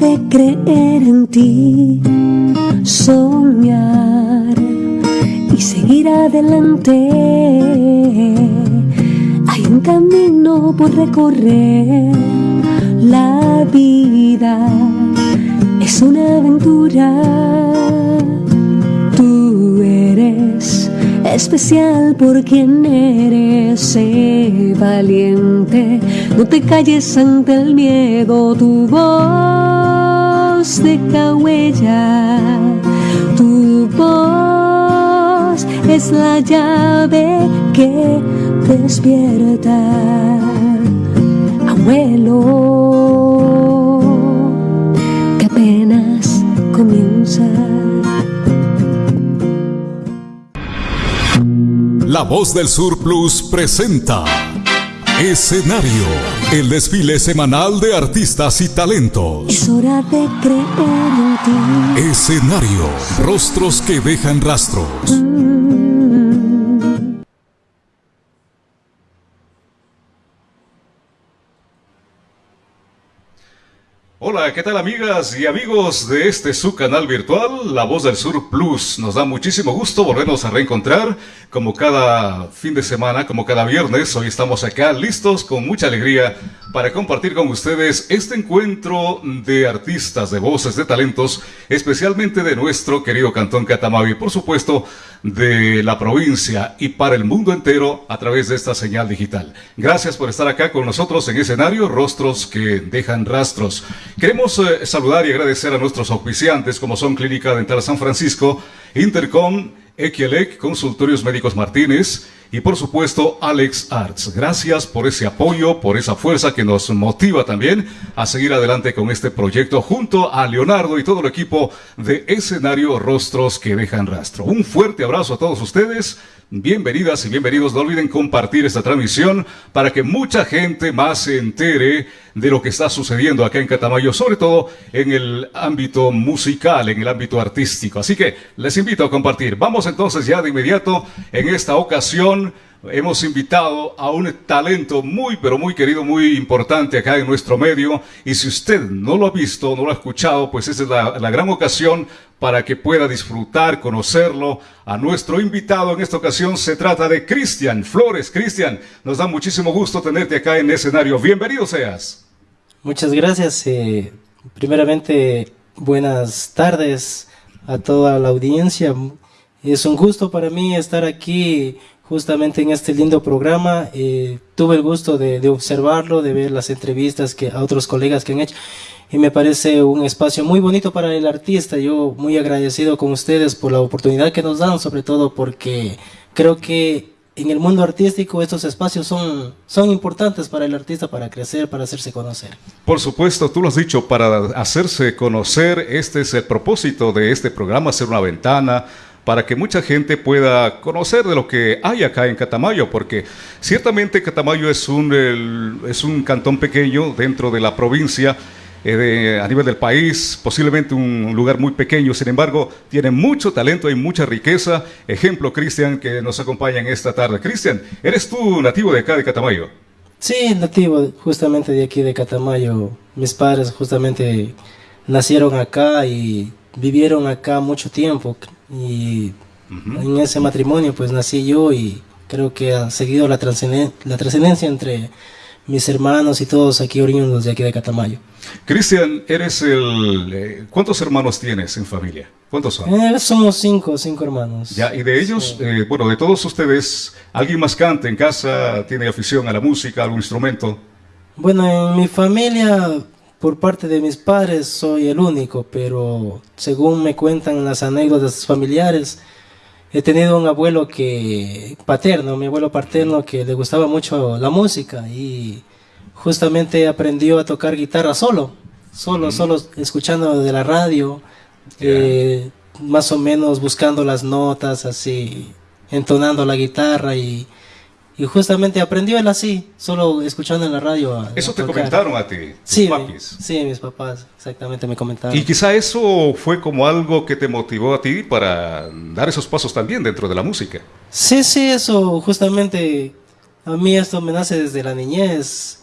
de creer en ti, soñar y seguir adelante. Hay un camino por recorrer, la vida es una aventura. Especial por quien eres, valiente, no te calles ante el miedo, tu voz deja huella, tu voz es la llave que despierta, abuelo, que apenas comienza. La Voz del Sur Plus presenta Escenario, el desfile semanal de artistas y talentos. Es hora de creer en ti. Escenario, rostros que dejan rastros. ¿Qué tal amigas y amigos de este su canal virtual, La Voz del Sur Plus? Nos da muchísimo gusto volvernos a reencontrar como cada fin de semana, como cada viernes. Hoy estamos acá listos con mucha alegría para compartir con ustedes este encuentro de artistas, de voces, de talentos, especialmente de nuestro querido Cantón Catamavi, por supuesto, de la provincia y para el mundo entero a través de esta señal digital. Gracias por estar acá con nosotros en escenario, rostros que dejan rastros. Queremos eh, saludar y agradecer a nuestros auspiciantes como son Clínica Dental San Francisco, Intercom, Equielec, Consultorios Médicos Martínez y por supuesto Alex Arts. Gracias por ese apoyo, por esa fuerza que nos motiva también a seguir adelante con este proyecto junto a Leonardo y todo el equipo de Escenario Rostros que dejan rastro. Un fuerte abrazo a todos ustedes. Bienvenidas y bienvenidos. No olviden compartir esta transmisión para que mucha gente más se entere de lo que está sucediendo acá en Catamayo, sobre todo en el ámbito musical, en el ámbito artístico. Así que les invito a compartir. Vamos entonces ya de inmediato en esta ocasión hemos invitado a un talento muy, pero muy querido, muy importante acá en nuestro medio. Y si usted no lo ha visto, no lo ha escuchado, pues esa es la, la gran ocasión para que pueda disfrutar, conocerlo. A nuestro invitado en esta ocasión se trata de Cristian Flores. Cristian, nos da muchísimo gusto tenerte acá en escenario. Bienvenido seas. Muchas gracias. Eh, primeramente, buenas tardes a toda la audiencia. Es un gusto para mí estar aquí justamente en este lindo programa. Eh, tuve el gusto de, de, observarlo, de ver las entrevistas que a otros colegas que han hecho y me parece un espacio muy bonito para el artista. Yo muy agradecido con ustedes por la oportunidad que nos dan, sobre todo porque creo que en el mundo artístico estos espacios son, son importantes para el artista, para crecer, para hacerse conocer. Por supuesto, tú lo has dicho, para hacerse conocer, este es el propósito de este programa, hacer una ventana, para que mucha gente pueda conocer de lo que hay acá en Catamayo, porque ciertamente Catamayo es un, es un cantón pequeño dentro de la provincia, eh, a nivel del país, posiblemente un lugar muy pequeño, sin embargo, tiene mucho talento y mucha riqueza. Ejemplo, Cristian, que nos acompaña en esta tarde. Cristian, ¿eres tú nativo de acá de Catamayo? Sí, nativo justamente de aquí de Catamayo. Mis padres justamente nacieron acá y vivieron acá mucho tiempo. Y uh -huh. en ese matrimonio pues nací yo y creo que ha seguido la trascendencia entre mis hermanos y todos aquí oriundos de aquí de Catamayo. Cristian, eres el... Eh, ¿Cuántos hermanos tienes en familia? ¿Cuántos son? Eh, somos cinco, cinco hermanos. Ya, y de ellos, sí. eh, bueno, de todos ustedes, ¿alguien más canta en casa? ¿Tiene afición a la música, algún instrumento? Bueno, en mi familia, por parte de mis padres, soy el único, pero según me cuentan las anécdotas familiares, he tenido un abuelo que paterno, mi abuelo paterno que le gustaba mucho la música y justamente aprendió a tocar guitarra solo, solo, mm. solo escuchando de la radio, yeah. eh, más o menos buscando las notas, así, entonando la guitarra y, y justamente aprendió él así, solo escuchando en la radio. A, ¿Eso a te comentaron a ti? Sí, papis? sí, mis papás, exactamente me comentaron. Y quizá eso fue como algo que te motivó a ti para dar esos pasos también dentro de la música. Sí, sí, eso justamente, a mí esto me nace desde la niñez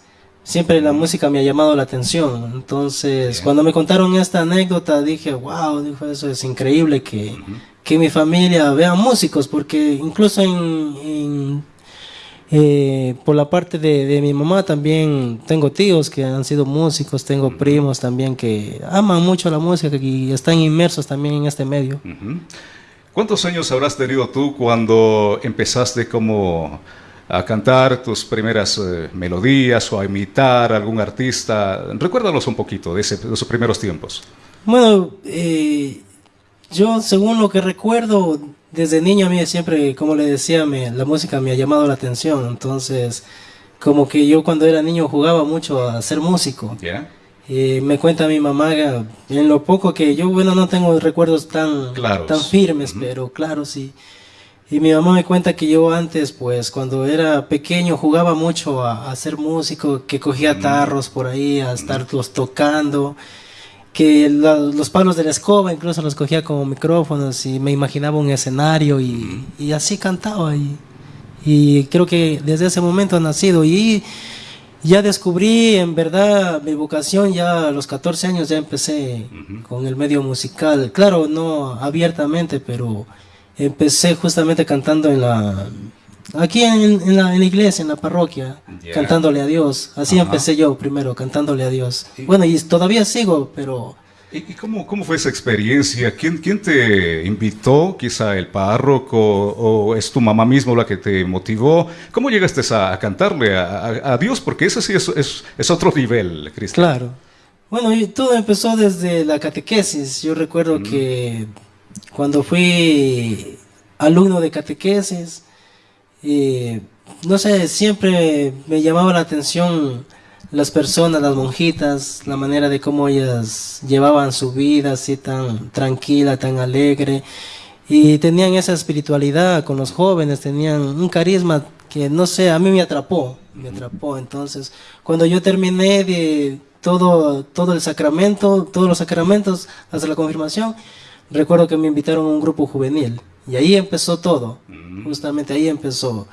siempre la música me ha llamado la atención. Entonces, cuando me contaron esta anécdota, dije, wow, dijo, eso es increíble que, que mi familia vea músicos, porque incluso en, eh, por la parte de, mi mamá también tengo tíos que han sido músicos, tengo primos también que aman mucho la música y están inmersos también en este medio. ¿Cuántos años habrás tenido tú cuando empezaste como a cantar tus primeras eh, melodías o a imitar a algún artista? Recuérdanos un poquito de, esos primeros tiempos. Bueno, eh, yo, según lo que recuerdo, desde niño a mí siempre, como le decía, me, la música me ha llamado la atención. Entonces, como que yo cuando era niño jugaba mucho a ser músico. y me cuenta mi mamá, en lo poco que yo, bueno, no tengo recuerdos tan, tan firmes, pero claro, sí. Y mi mamá me cuenta que yo antes, pues, cuando era pequeño, jugaba mucho a, ser músico, que cogía tarros por ahí, a estarlos tocando que los palos de la escoba incluso los cogía como micrófonos y me imaginaba un escenario y, así cantaba y, y, creo que desde ese momento ha nacido. Y ya descubrí en verdad mi vocación ya a los 14 años ya empecé con el medio musical. Claro no abiertamente pero empecé justamente cantando en la Aquí en, la, iglesia, en la parroquia, cantándole a Dios. Así empecé yo primero, cantándole a Dios. Bueno, y todavía sigo, pero... ¿Y, cómo, cómo, fue esa experiencia? ¿Quién, ¿Quién te invitó? Quizá el párroco o es tu mamá misma la que te motivó. ¿Cómo llegaste a, cantarle a, Dios? Porque ese sí es, es, es otro nivel, Cristian. Claro. Bueno, todo empezó desde la catequesis. Yo recuerdo que cuando fui alumno de catequesis, no sé, siempre me llamaba la atención las personas, las monjitas, la manera de cómo ellas llevaban su vida así tan tranquila, tan alegre. Y tenían esa espiritualidad con los jóvenes, tenían un carisma que no sé, a mí me atrapó, me atrapó. Entonces, cuando yo terminé de todo, todo el sacramento, todos los sacramentos hasta la confirmación, recuerdo que me invitaron a un grupo juvenil. Y ahí empezó todo, justamente ahí empezó.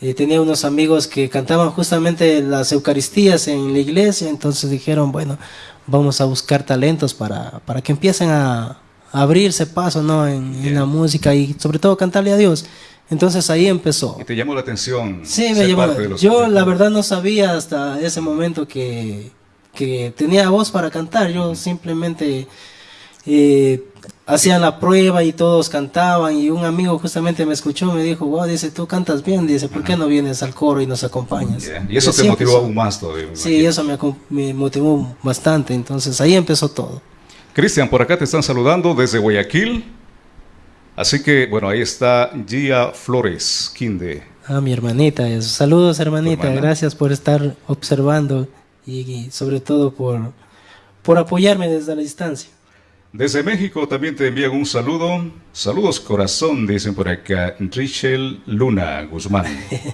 Eh, tenía unos amigos que cantaban justamente las Eucaristías en la iglesia, entonces dijeron, bueno, vamos a buscar talentos para, para que empiecen a, abrirse paso ¿no? En, la música y sobre todo cantarle a Dios. Entonces ahí empezó. ¿Y te llamó la atención? Sí, me llamó. Yo la verdad no sabía hasta ese momento que, que tenía voz para cantar, yo simplemente... Eh, hacían la prueba y todos cantaban y un amigo justamente me escuchó, me dijo, wow, dice, tú cantas bien, dice, ¿por qué no vienes al coro y nos acompañas? Y eso te motivó aún más todavía. Sí, eso me, me, motivó bastante, entonces ahí empezó todo. Cristian, por acá te están saludando desde Guayaquil. Así que, bueno, ahí está Gia Flores, Quinde. Ah, mi hermanita, saludos hermanita, gracias por estar observando y, y sobre todo por, por apoyarme desde la distancia. Desde México también te envían un saludo. Saludos corazón, dicen por acá. Richel Luna Guzmán.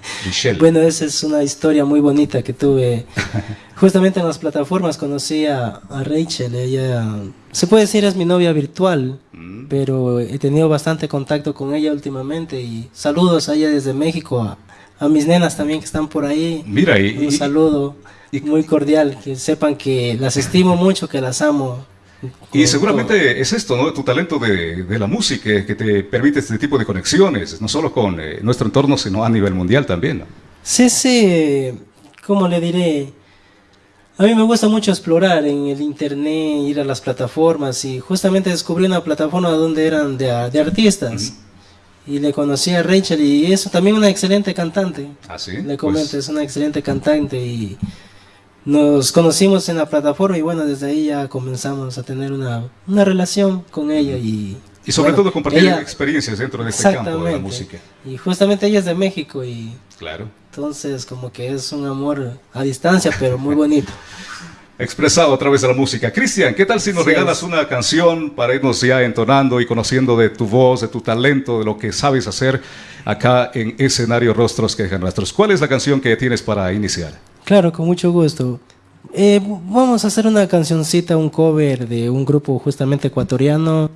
bueno, esa es una historia muy bonita que tuve. Justamente en las plataformas conocí a, Rachel. Ella, se puede decir, es mi novia virtual, mm. pero he tenido bastante contacto con ella últimamente. Y saludos a ella desde México, a, mis nenas también que están por ahí. Mira, y, un saludo muy cordial. Que sepan que las estimo mucho, que las amo. Y seguramente es esto, ¿no? Tu talento de, la música que te permite este tipo de conexiones, no solo con eh, nuestro entorno, sino a nivel mundial también. Sí, sí, ¿cómo le diré? A mí me gusta mucho explorar en el internet, ir a las plataformas y justamente descubrí una plataforma donde eran de, artistas. Y le conocí a Rachel y es también una excelente cantante. ¿Ah, sí? Le comento, pues es una excelente cantante y nos conocimos en la plataforma y bueno, desde ahí ya comenzamos a tener una, una relación con ella y... Y sobre todo compartir experiencias dentro de este campo de la música. Y justamente ella es de México y... Claro. Entonces como que es un amor a distancia, pero muy bonito. Expresado a través de la música. Cristian, ¿qué tal si nos regalas una canción para irnos ya entonando y conociendo de tu voz, de tu talento, de lo que sabes hacer acá en escenario Rostros que rastros? ¿Cuál es la canción que tienes para iniciar? Claro, con mucho gusto. Eh, vamos a hacer una cancioncita, un cover de un grupo justamente ecuatoriano.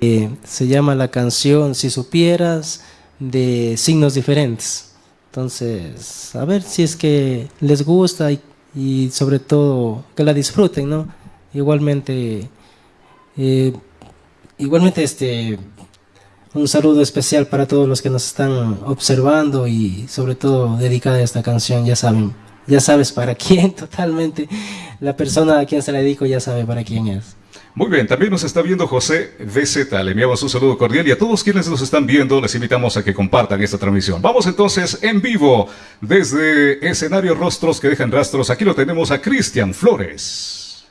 Eh, se llama la canción Si supieras de signos diferentes. Entonces, a ver si es que les gusta y, sobre todo que la disfruten, ¿no? Igualmente, eh, igualmente este, un saludo especial para todos los que nos están observando y sobre todo dedicada a esta canción, ya saben, ya sabes para quién totalmente, la persona a quien se la dedico ya sabe para quién es. Muy bien, también nos está viendo José VZ. Le enviamos un saludo cordial y a todos quienes nos están viendo les invitamos a que compartan esta transmisión. Vamos entonces en vivo desde escenario Rostros que dejan rastros. Aquí lo tenemos a Cristian Flores.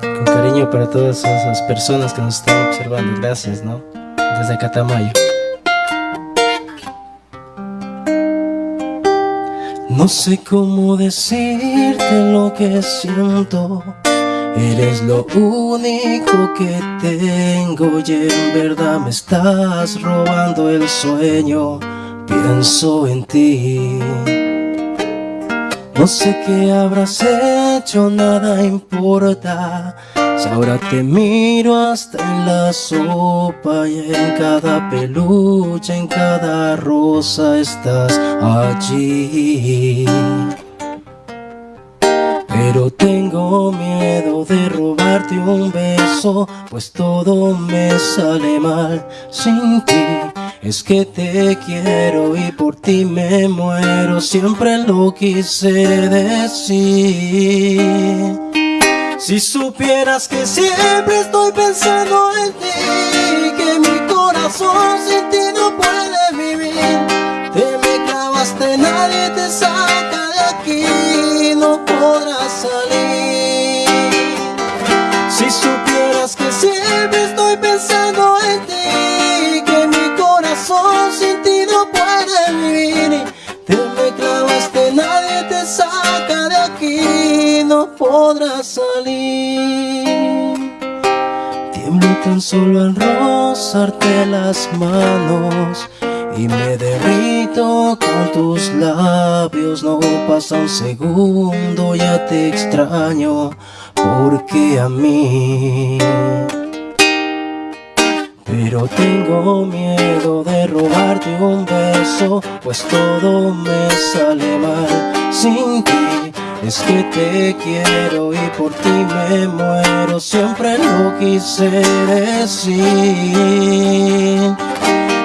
Con cariño para todas esas personas que nos están observando. Gracias, ¿no? Desde Catamayo. No sé cómo decirte lo que siento. Eres lo único que tengo y en verdad me estás robando el sueño. Pienso en ti No sé qué habrás hecho, nada importa si ahora te miro hasta en la sopa y en cada peluche, en cada rosa estás allí. Pero tengo miedo de robarte un beso, pues todo me sale mal sin ti. Es que te quiero y por ti me muero, siempre lo quise decir. Si supieras que siempre estoy pensando en ti, que mi corazón sin ti no puede vivir. Te me clavaste, nadie te saca de aquí, no podrás salir. No podrás salir. Tiemblo tan solo al rozarte las manos y me derrito con tus labios. No pasa un segundo, ya te extraño, porque a mí. Pero tengo miedo de robarte un beso, pues todo me sale mal sin ti. Es que te quiero y por ti me muero, siempre lo quise decir.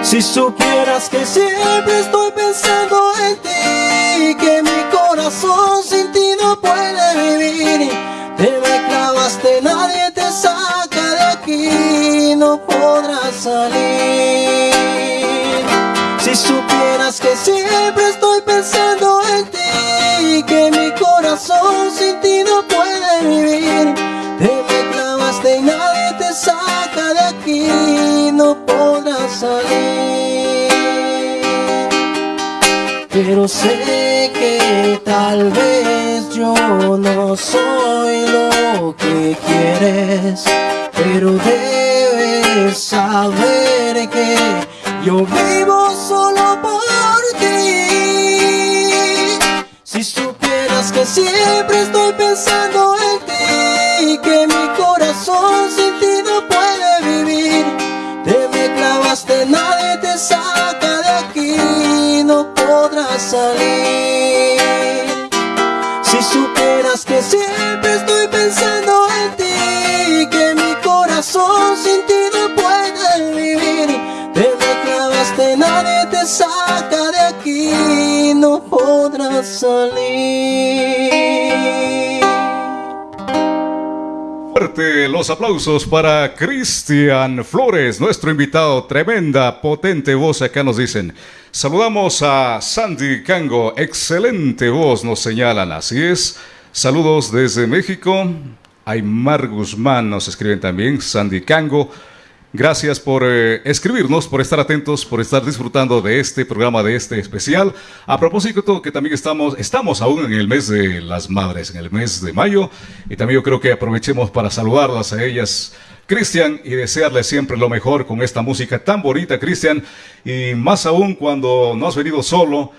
Si supieras que siempre estoy pensando en ti, que mi corazón sin ti no puede vivir. Te me clavaste, nadie te saca de aquí, no podrás salir. Si supieras que siempre no podrás salir. Pero sé que tal vez yo no soy lo que quieres, pero debes saber que yo vivo solo por ti. Si supieras que siempre estoy Los aplausos para Cristian Flores, nuestro invitado. Tremenda, potente voz, acá nos dicen. Saludamos a Sandy Cango, excelente voz, nos señalan. Así es. Saludos desde México. Aymar Guzmán nos escriben también. Sandy Cango. Gracias por eh, escribirnos, por estar atentos, por estar disfrutando de este programa, de este especial. A propósito que también estamos, estamos aún en el mes de las madres, en el mes de mayo, y también yo creo que aprovechemos para saludarlas a ellas. Cristian, y desearles siempre lo mejor con esta música tan bonita, Cristian, y más aún cuando no has venido solo,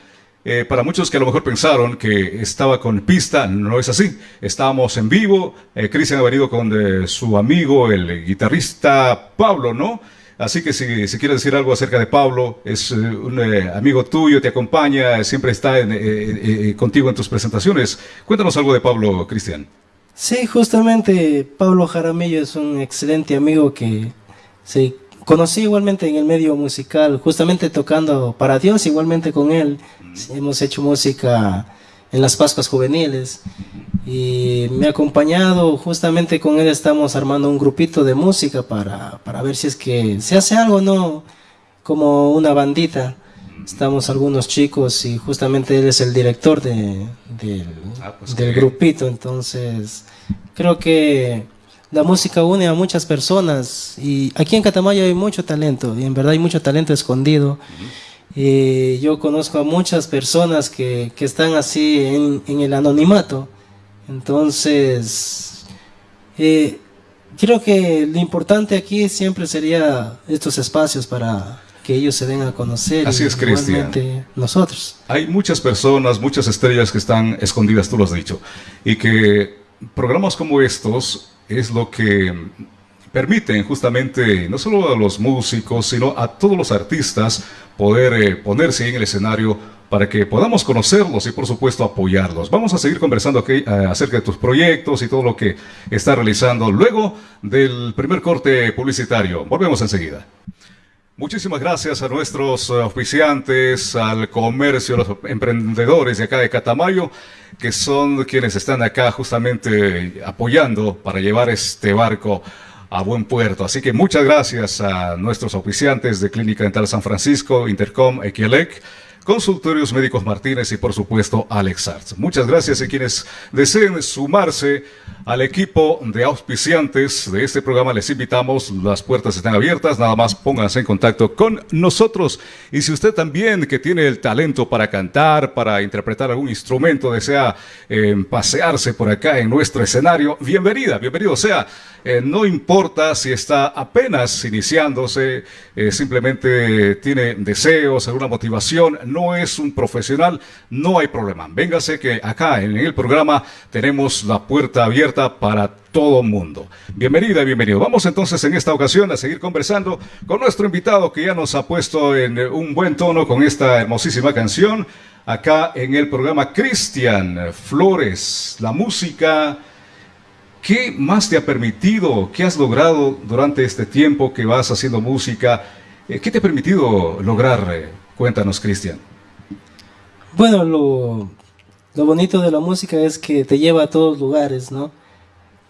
eh, para muchos que a lo mejor pensaron que estaba con pista, no es así. Estábamos en vivo. Eh, Cristian ha venido con eh, su amigo, el guitarrista Pablo, ¿no? Así que si, si quieres decir algo acerca de Pablo, es eh, un amigo tuyo, te acompaña, siempre está contigo en tus presentaciones. Cuéntanos algo de Pablo, Cristian. Sí, justamente Pablo Jaramillo es un excelente amigo que se conocí igualmente en el medio musical, justamente tocando para Dios, igualmente con él. Hemos hecho música en las Pascuas Juveniles y me ha acompañado, justamente con él estamos armando un grupito de música para, para ver si es que se hace algo, ¿no? Como una bandita. Estamos algunos chicos y justamente él es el director de, ah, pues del grupito, entonces creo que la música une a muchas personas y aquí en Catamayo hay mucho talento y en verdad hay mucho talento escondido. y yo conozco a muchas personas que, que están así en, en el anonimato entonces, eh, creo que lo importante aquí siempre sería estos espacios para que ellos se den a conocer. Así es, Cristian. Nosotros. Hay muchas personas, muchas estrellas que están escondidas, tú lo has dicho, y que programas como estos es lo que permiten justamente no solo a los músicos, sino a todos los artistas poder eh, ponerse en el escenario para que podamos conocerlos y por supuesto apoyarlos. Vamos a seguir conversando aquí, eh, acerca de tus proyectos y todo lo que está realizando luego del primer corte publicitario. Volvemos enseguida. Muchísimas gracias a nuestros oficiantes, al comercio, los emprendedores de acá de Catamayo, que son quienes están acá justamente apoyando para llevar este barco a buen puerto. Así que muchas gracias a nuestros oficiantes de Clínica Dental San Francisco, Intercom, Equielec, Consultorios Médicos Martínez y por supuesto Alex Arts. Muchas gracias a quienes deseen sumarse al equipo de auspiciantes de este programa. Les invitamos, las puertas están abiertas, nada más pónganse en contacto con nosotros. Y si usted también que tiene el talento para cantar, para interpretar algún instrumento, desea eh, pasearse por acá en nuestro escenario, bienvenida, bienvenido sea. Eh, no importa si está apenas iniciándose, eh, simplemente tiene deseos, alguna motivación, no es un profesional, no hay problema. Véngase que acá en el programa tenemos la puerta abierta para todo mundo. Bienvenida bienvenido. Vamos entonces en esta ocasión a seguir conversando con nuestro invitado que ya nos ha puesto en un buen tono con esta hermosísima canción acá en el programa Cristian Flores, la música ¿Qué más te ha permitido, qué has logrado durante este tiempo que vas haciendo música? Eh, ¿Qué te ha permitido lograr? Eh, cuéntanos, Cristian. Bueno, lo, bonito de la música es que te lleva a todos lugares, ¿no?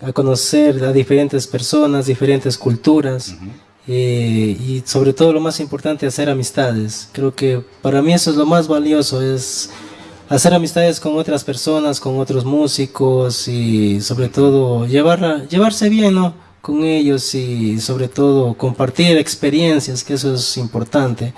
A conocer a diferentes personas, diferentes culturas. Eh, y sobre todo lo más importante, hacer amistades. Creo que para mí eso es lo más valioso, es hacer amistades con otras personas, con otros músicos y sobre todo llevar, llevarse bien ¿no? con ellos y sobre todo compartir experiencias, que eso es importante.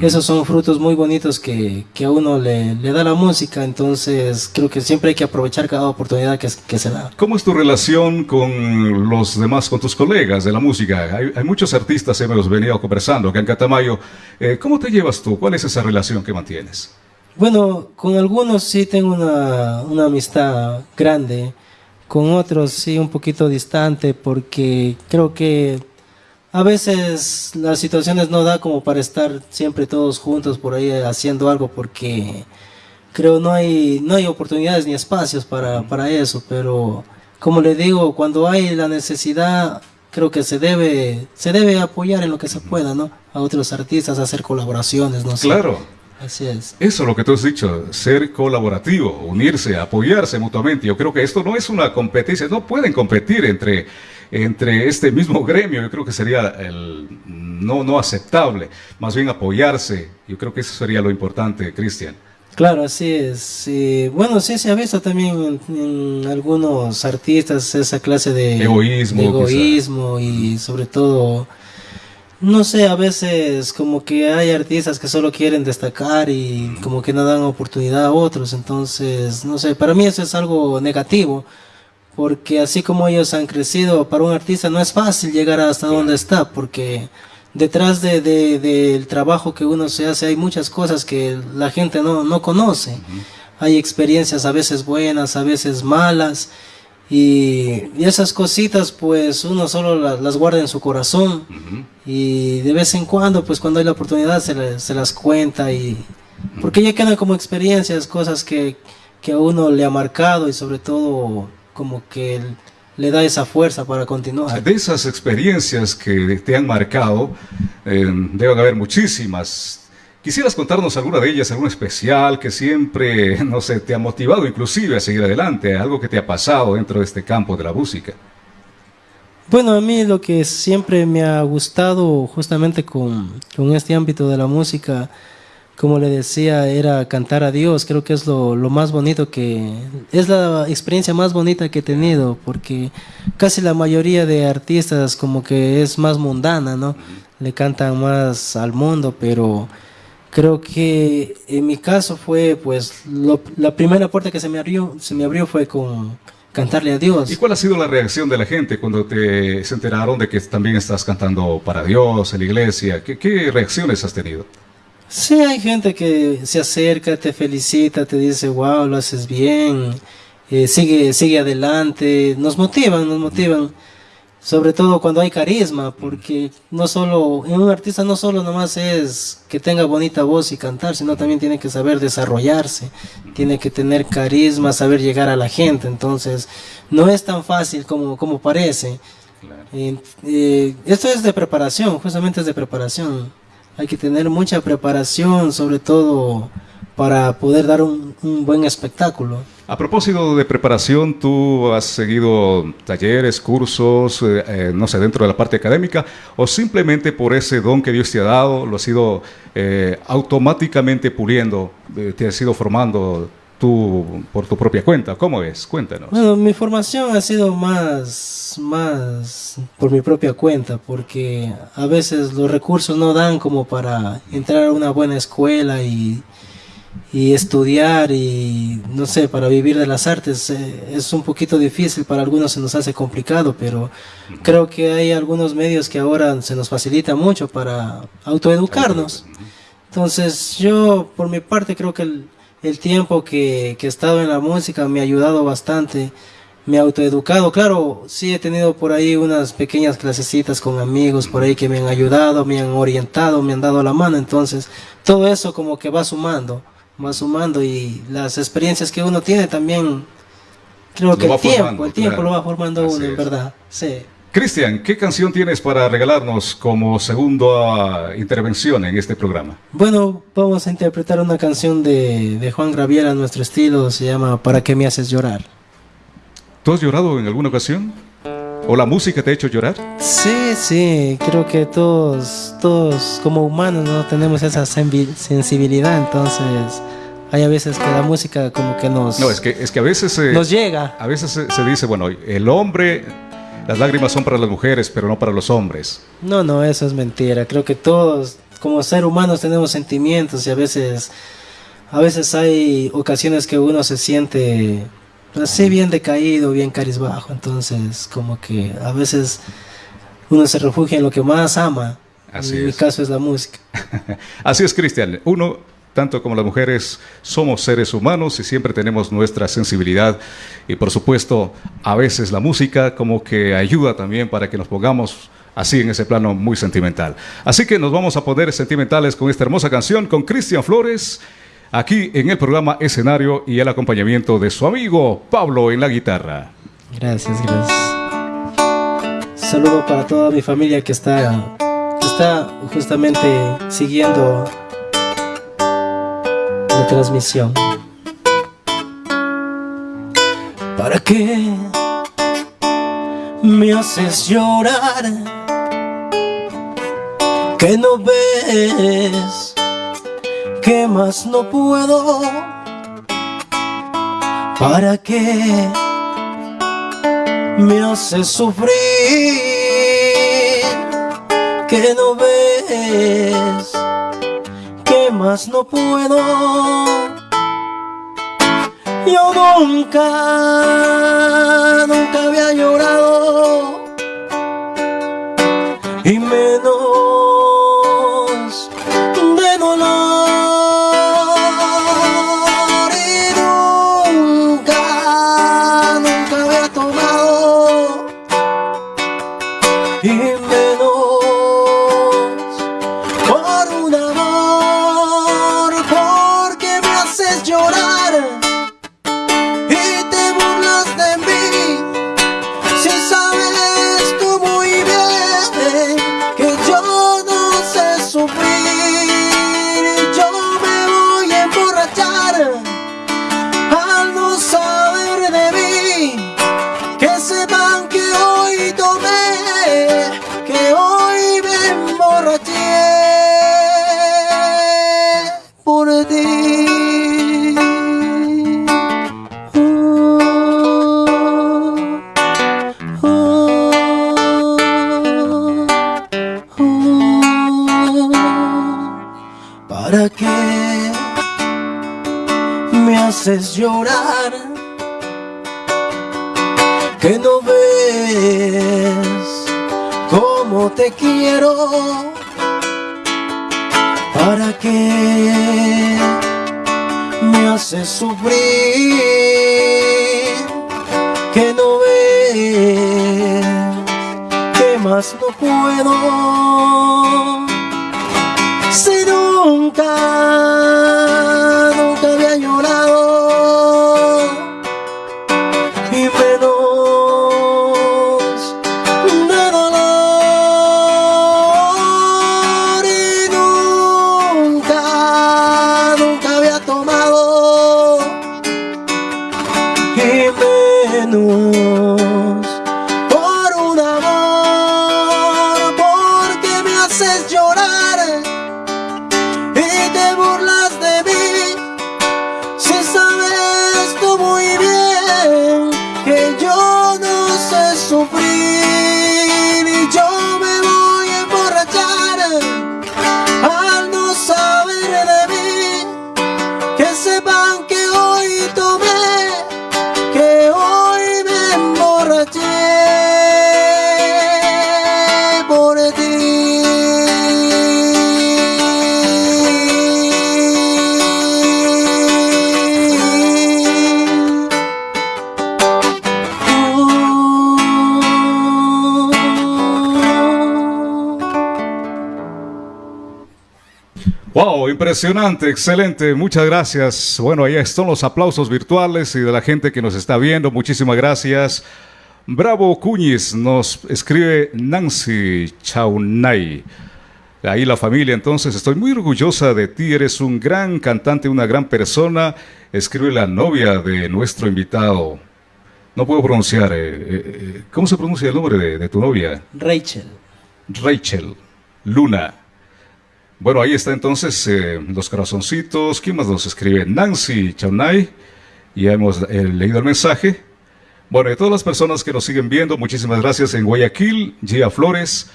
Esos son frutos muy bonitos que, que a uno le, le, da la música, entonces creo que siempre hay que aprovechar cada oportunidad que, que, se da. ¿Cómo es tu relación con los demás, con tus colegas de la música? Hay, hay muchos artistas, hemos venido conversando acá en Catamayo. Eh, ¿Cómo te llevas tú? ¿Cuál es esa relación que mantienes? Bueno, con algunos sí tengo una, una amistad grande, con otros sí un poquito distante porque creo que a veces las situaciones no da como para estar siempre todos juntos por ahí haciendo algo porque creo no hay no hay oportunidades ni espacios para, para eso, pero como le digo, cuando hay la necesidad creo que se debe se debe apoyar en lo que se pueda, ¿no? A otros artistas hacer colaboraciones, no sé. Claro. Así es. Eso es lo que tú has dicho, ser colaborativo, unirse, apoyarse mutuamente. Yo creo que esto no es una competencia, no pueden competir entre, entre este mismo gremio. Yo creo que sería el, no, no aceptable, más bien apoyarse. Yo creo que eso sería lo importante, Cristian. Claro, así es. bueno, sí se ha visto también en, algunos artistas esa clase de egoísmo, de egoísmo y sobre todo no sé, a veces como que hay artistas que solo quieren destacar y como que no dan oportunidad a otros, entonces, no sé, para mí eso es algo negativo, porque así como ellos han crecido, para un artista no es fácil llegar hasta donde está, porque detrás de, del trabajo que uno se hace hay muchas cosas que la gente no, no conoce, hay experiencias a veces buenas, a veces malas, Y, y esas cositas pues uno solo la- las guarda en su corazón. Y de vez en cuando pues cuando hay la oportunidad se, le- se las cuenta y porque ya quedan como experiencias, cosas que, que a uno le ha marcado y sobre todo como que le da esa fuerza para continuar. De esas experiencias que te han marcado, eh, deben haber muchísimas. ¿Quisieras contarnos alguna de ellas, alguna especial que siempre, no sé, te ha motivado inclusive a seguir adelante, algo que te ha pasado dentro de este campo de la música? Bueno, a mí lo que siempre me ha gustado justamente con, con este ámbito de la música, como le decía, era cantar a Dios. Creo que es lo, más bonito que... Es la experiencia más bonita que he tenido, porque casi la mayoría de artistas como que es más mundana, ¿no? Le cantan más al mundo, pero creo que en mi caso fue, pues, lo- la primera puerta que se me abrió, se me abrió fue con cantarle a Dios. ¿Y cuál ha sido la reacción de la gente cuando te se enteraron de que también estás cantando para Dios, en la iglesia? ¿Qué, qué reacciones has tenido? Sí, hay gente que se acerca, te felicita, te dice, wow, lo haces bien, eh, sigue, sigue adelante, nos motivan, nos motivan, sobre todo cuando hay carisma, porque no solo, en un artista no solo nomás es que tenga bonita voz y cantar, sino también tiene que saber desarrollarse, tiene que tener carisma, saber llegar a la gente, entonces no es tan fácil como, como parece. Eh, eh, esto es de preparación, justamente es de preparación. Hay que tener mucha preparación, sobre todo para poder dar un, un buen espectáculo. A propósito de preparación, ¿tú has seguido talleres, cursos, eh, eh, no sé, dentro de la parte académica, o simplemente por ese don que Dios te ha dado, lo has ido eh, automáticamente puliendo, eh, te has ido formando tú por tu propia cuenta? ¿Cómo es? Cuéntanos. Bueno, mi formación ha sido más, más por mi propia cuenta, porque a veces los recursos no dan como para entrar a una buena escuela y, y estudiar y, no sé, para vivir de las artes. eh, es un poquito difícil, para algunos se nos hace complicado, pero creo que hay algunos medios que ahora se nos facilita mucho para autoeducarnos. Entonces yo por mi parte creo que el, el tiempo que, que he estado en la música me ha ayudado bastante, me ha autoeducado. Claro, sí he tenido por ahí unas pequeñas clasecitas con amigos por ahí que me han ayudado, me han orientado, me han dado la mano. Entonces todo eso como que va sumando, va sumando y las experiencias que uno tiene también, creo Lo que el tiempo, formando, el tiempo claro. lo va formando Así uno, en verdad. Sí. Cristian, ¿qué canción tienes para regalarnos como segunda intervención en este programa? Bueno, vamos a interpretar una canción de, de Juan Gabriel a nuestro estilo, se llama ¿Para qué me haces llorar? ¿Tú has llorado en alguna ocasión? ¿O la música te ha hecho llorar? Sí, sí, creo que todos, todos como humanos no tenemos esa sensibilidad, entonces hay a veces que la música como que nos, No, es que, es que a veces... eh, nos llega. A veces se, se dice, bueno, el hombre, las lágrimas son para las mujeres, pero no para los hombres. No, no, eso es mentira. Creo que todos, como seres humanos, tenemos sentimientos y a veces, a veces hay ocasiones que uno se siente así bien decaído, bien carizbajo. Entonces, como que a veces uno se refugia en lo que más ama. Así en mi es. caso es la música. Así es, Cristian. Uno, tanto como las mujeres, somos seres humanos y siempre tenemos nuestra sensibilidad. Y por supuesto, a veces la música como que ayuda también para que nos pongamos así en ese plano muy sentimental. Así que nos vamos a poner sentimentales con esta hermosa canción con Cristian Flores. Aquí en el programa Escenario y el acompañamiento de su amigo Pablo en la guitarra. Gracias, gracias. Saludo para toda mi familia que está, que está justamente siguiendo la transmisión. ¿Para qué me haces llorar? Que no ves que más no puedo. ¿Para qué? me hace sufrir que no ves más no puedo. Yo nunca nunca había llorado Impresionante, excelente, muchas gracias. Bueno, ahí están los aplausos virtuales y de la gente que nos está viendo, muchísimas gracias. Bravo Cuñiz nos escribe Nancy Chaunay. Ahí la familia, entonces estoy muy orgullosa de ti, eres un gran cantante, una gran persona. Escribe la novia de nuestro invitado. No puedo pronunciar, eh, eh, eh, ¿cómo se pronuncia el nombre de, de tu novia? Rachel. Rachel Luna. Bueno, ahí está entonces eh, los corazoncitos. ¿Quién más nos escribe? Nancy Chaunay. Ya hemos eh, leído el mensaje. Bueno, y todas las personas que nos siguen viendo, muchísimas gracias en Guayaquil, Gia Flores.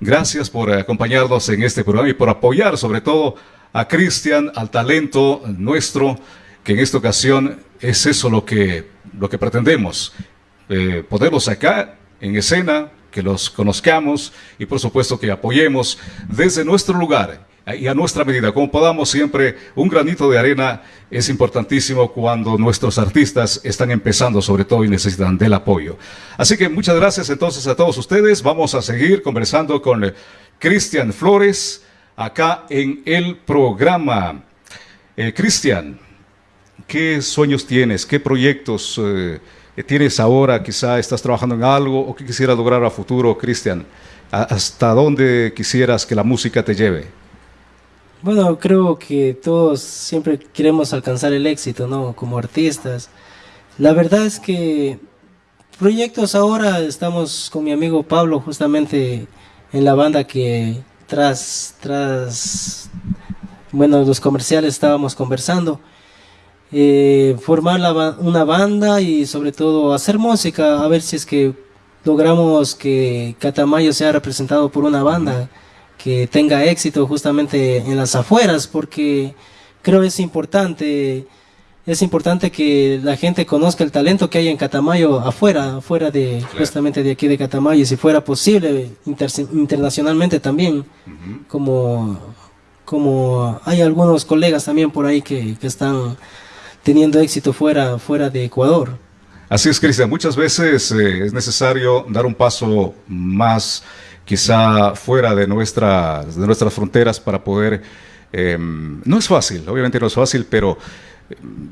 Gracias por acompañarnos en este programa y por apoyar sobre todo a Cristian, al talento nuestro, que en esta ocasión es eso lo que, lo que pretendemos. Eh, poderlos acá en escena, que los conozcamos y por supuesto que apoyemos desde nuestro lugar y a nuestra medida, como podamos siempre, un granito de arena es importantísimo cuando nuestros artistas están empezando sobre todo y necesitan del apoyo. Así que muchas gracias entonces a todos ustedes. Vamos a seguir conversando con Cristian Flores acá en el programa. Eh, Cristian, ¿qué sueños tienes? ¿Qué proyectos? Eh, tienes ahora, quizá estás trabajando en algo o que quisieras lograr a futuro, Cristian? ¿Hasta dónde quisieras que la música te lleve? Bueno, creo que todos siempre queremos alcanzar el éxito, ¿no? Como artistas. La verdad es que proyectos ahora estamos con mi amigo Pablo justamente en la banda que tras, tras, bueno, los comerciales estábamos conversando eh, formar una banda y sobre todo hacer música, a ver si es que logramos que Catamayo sea representado por una banda que tenga éxito justamente en las afueras, porque creo es importante, es importante que la gente conozca el talento que hay en Catamayo afuera, afuera de justamente de aquí de Catamayo, y si fuera posible internacionalmente también, como, como hay algunos colegas también por ahí que, que están teniendo éxito fuera, fuera de Ecuador. Así es, Cristian. Muchas veces eh, es necesario dar un paso más, quizá fuera de, nuestras de nuestras fronteras para poder... Em, no es fácil, obviamente no es fácil, pero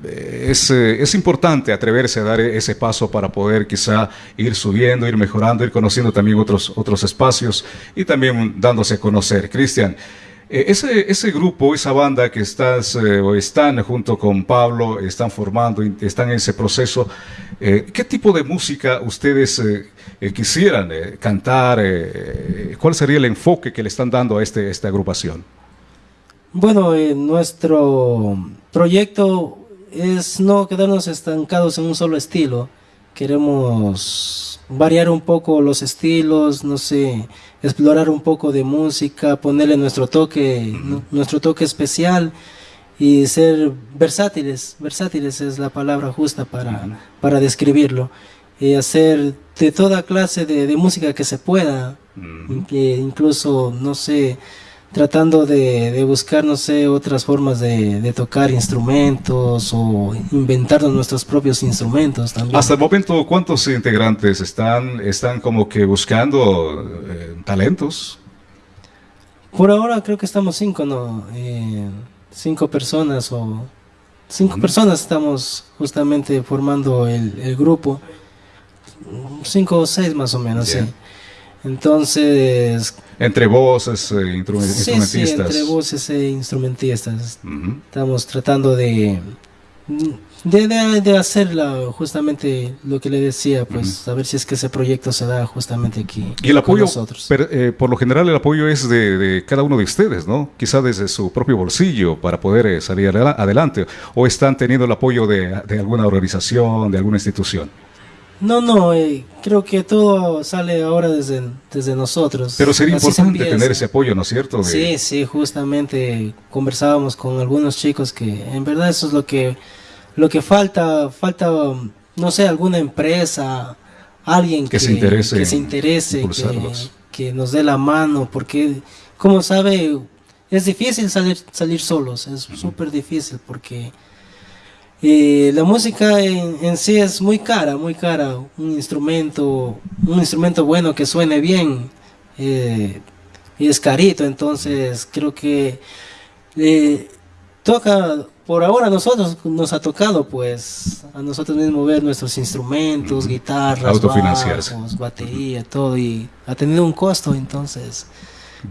eh, es, eh, es, importante atreverse a dar ese paso para poder quizá ir subiendo, ir mejorando, ir conociendo también otros, otros espacios y también dándose a conocer. Cristian, ese, ese grupo, esa banda que estás o están junto con Pablo, están formando, están en ese proceso, ¿qué tipo de música ustedes quisieran cantar? ¿Cuál sería el enfoque que le están dando a este, esta agrupación? Bueno, nuestro proyecto es no quedarnos estancados en un solo estilo. Queremos variar un poco los estilos, no sé, explorar un poco de música, ponerle nuestro toque, nuestro toque especial y ser versátiles. Versátiles es la palabra justa para, para describirlo. Y hacer de toda clase de, música que se pueda, incluso, no sé, tratando de, buscar, no sé, otras formas de, tocar instrumentos o inventarnos nuestros propios instrumentos también. Hasta el momento, ¿cuántos integrantes están, están como que buscando eh, talentos? Por ahora creo que estamos cinco, ¿no? Eh, cinco personas o... Cinco personas estamos justamente formando el, grupo. Cinco o seis más o menos, sí. Entonces... Entre voces e instrumentistas. Sí, entre voces e instrumentistas. Estamos tratando de, de, de, hacer justamente lo que le decía, pues a ver si es que ese proyecto se da justamente aquí. Y el apoyo, nosotros. Eh, por lo general el apoyo es de, cada uno de ustedes, ¿no? Quizá desde su propio bolsillo para poder eh, salir adelante. ¿O están teniendo el apoyo de, de alguna organización, de alguna institución? No, no, eh, creo que todo sale ahora desde, desde nosotros. Pero sería importante tener ese apoyo, ¿no es cierto? Sí, sí, justamente conversábamos con algunos chicos que en verdad eso es lo que, lo que falta, falta, no sé, alguna empresa, alguien que, se interese, que, se interese que, nos dé la mano, porque como sabe, es difícil salir, salir solos, es súper difícil porque y la música en, sí es muy cara, muy cara. Un instrumento, un instrumento bueno que suene bien eh, y es carito. Entonces creo que eh, toca, por ahora nosotros nos ha tocado pues a nosotros mismos ver nuestros instrumentos, guitarras, bajos, batería, todo y ha tenido un costo. Entonces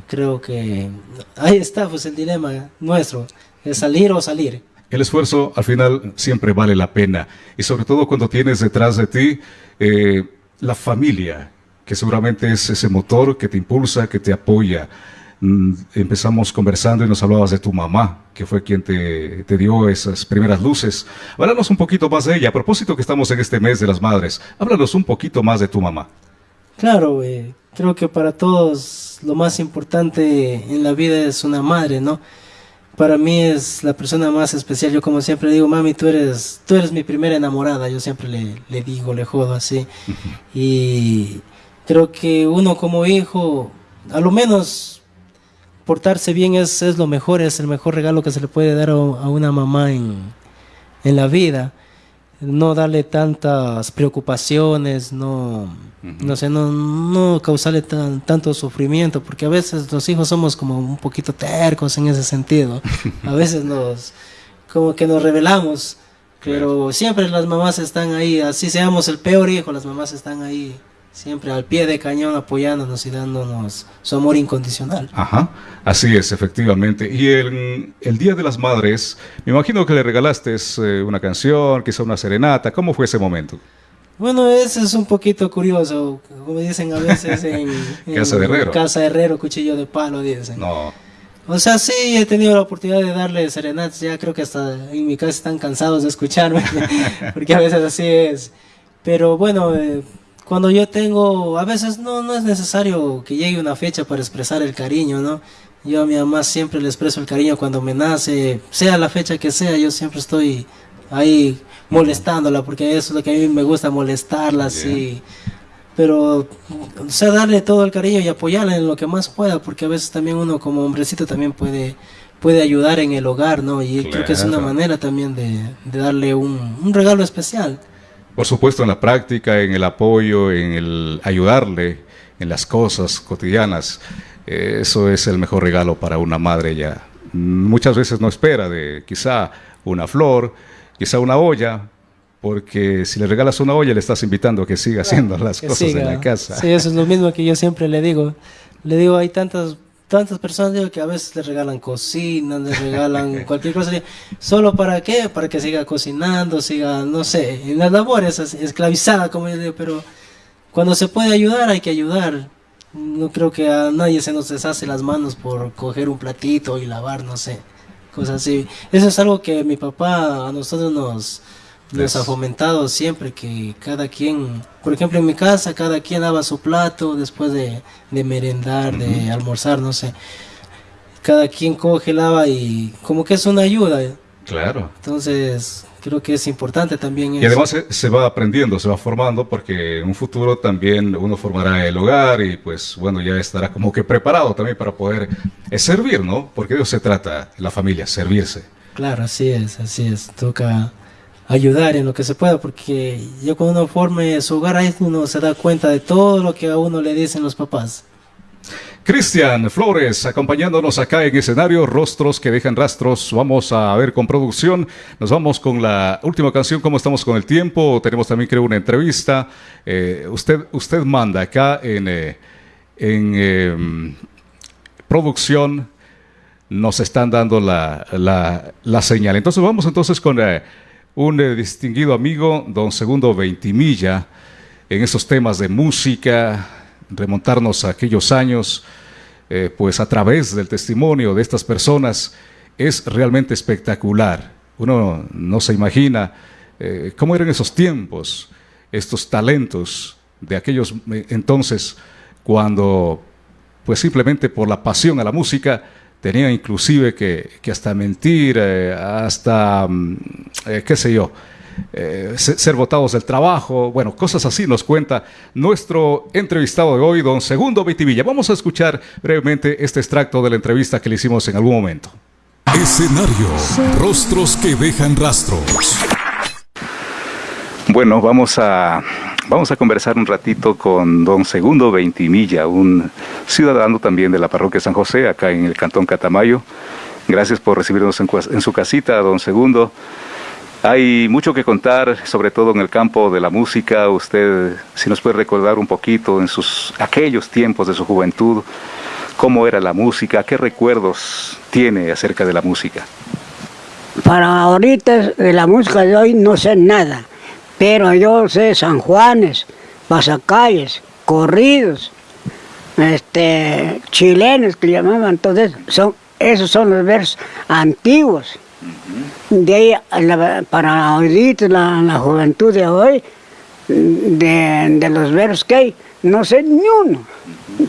creo que ahí está pues el dilema nuestro, es salir o salir. El esfuerzo al final siempre vale la pena y sobre todo cuando tienes detrás de ti eh, la familia, que seguramente es ese motor que te impulsa, que te apoya. Mm, empezamos conversando y nos hablabas de tu mamá, que fue quien te, dio esas primeras luces. Háblanos un poquito más de ella. A propósito que estamos en este mes de las madres, háblanos un poquito más de tu mamá. Claro, creo que para todos lo más importante en la vida es una madre, ¿no? Para mí es la persona más especial. Yo como siempre digo, mami, tú eres, tú eres mi primera enamorada. Yo siempre le, le digo, le jodo así. Y creo que uno como hijo, a lo menos portarse bien es, es lo mejor, es el mejor regalo que se le puede dar a, una mamá en, en la vida no darle tantas preocupaciones, no, no sé, no, no causarle tanto sufrimiento, porque a veces los hijos somos como un poquito tercos en ese sentido. A veces nos, como que nos revelamos, pero siempre las mamás están ahí, así seamos el peor hijo, las mamás están ahí siempre al pie de cañón apoyándonos y dándonos su amor incondicional. Ajá, así es, efectivamente. Y el, el Día de las Madres, me imagino que le regalaste eh, una canción, quizá una serenata, ¿cómo fue ese momento? Bueno, eso es un poquito curioso, como dicen a veces en, Casa de Herrero. Casa Herrero, cuchillo de palo, dicen. No. O sea, sí, he tenido la oportunidad de darle serenatas, ya creo que hasta en mi casa están cansados de escucharme, porque a veces así es. Pero bueno, eh, cuando yo tengo, a veces no, no es necesario que llegue una fecha para expresar el cariño, ¿no? Yo a mi mamá siempre le expreso el cariño cuando me nace, sea la fecha que sea, yo siempre estoy ahí molestándola, porque eso es lo que a mí me gusta, molestarla, sí. Pero, o sea, darle todo el cariño y apoyarla en lo que más pueda, porque a veces también uno como hombrecito también puede, puede ayudar en el hogar, ¿no? Y creo que es una manera también de, darle un, un regalo especial. Por supuesto, en la práctica, en el apoyo, en el ayudarle en las cosas cotidianas. Eh, eso es el mejor regalo para una madre ya. Muchas veces no espera de quizá una flor, quizá una olla, porque si le regalas una olla le estás invitando a que siga haciendo las cosas en la casa. Sí, eso es lo mismo que yo siempre le digo. Le digo, hay tantas tantas personas digo, que a veces le regalan cocina, le regalan cualquier cosa. ¿Solo para qué? Para que siga cocinando, siga, no sé, en las labores, esclavizada, como yo digo, pero cuando se puede ayudar, hay que ayudar. No creo que a nadie se nos deshace las manos por coger un platito y lavar, no sé, cosas así. Eso es algo que mi papá a nosotros nos, nos ha fomentado siempre, que cada quien, por ejemplo en mi casa, cada quien lava su plato después de, de merendar, de almorzar, no sé. Cada quien coge, lava y como que es una ayuda. Claro. Entonces, creo que es importante también. Y además se, va aprendiendo, se va formando, porque en un futuro también uno formará el hogar y pues bueno, ya estará como que preparado también para poder eh, servir, ¿no? Porque de eso se trata la familia, servirse. Claro, así es, así es. Toca ayudar en lo que se pueda, porque ya cuando uno forme su hogar, ahí uno se da cuenta de todo lo que a uno le dicen los papás. Cristian Flores acompañándonos acá en escenario, rostros que dejan rastros. Vamos a ver con producción. Nos vamos con la última canción. ¿Cómo estamos con el tiempo? Tenemos también, creo, una entrevista. Eh, usted, usted manda acá en, eh, en em, producción. Nos están dando la, la, señal. Entonces, vamos entonces con eh, un distinguido amigo, don Segundo Veintimilla, en esos temas de música remontarnos a aquellos años, eh, pues a través del testimonio de estas personas, es realmente espectacular. Uno no se imagina eh, cómo eran esos tiempos, estos talentos de aquellos eh, entonces, cuando pues simplemente por la pasión a la música, tenían inclusive que, que hasta mentir, hasta, mm, qué sé yo, eh, ser votados del trabajo, bueno, cosas así nos cuenta nuestro entrevistado de hoy, don Segundo Vitivilla. Vamos a escuchar brevemente este extracto de la entrevista que le hicimos en algún momento. Escenario, rostros que dejan rastros. Bueno, vamos a, vamos a conversar un ratito con don Segundo Veintimilla, un ciudadano también de la parroquia San José, acá en el Cantón Catamayo. Gracias por recibirnos en, en su casita, don Segundo. Hay mucho que contar, sobre todo en el campo de la música. Usted, si nos puede recordar un poquito en sus aquellos tiempos de su juventud, cómo era la música, qué recuerdos tiene acerca de la música. Para ahorita de la música de hoy no sé nada, pero yo sé San Juanes, pasacalles, corridos, este, chilenos que llamaban, entonces son, esos son los versos antiguos. De ahí, para ahorita, la, la, juventud de hoy, de, los versos que hay, no sé ni uno,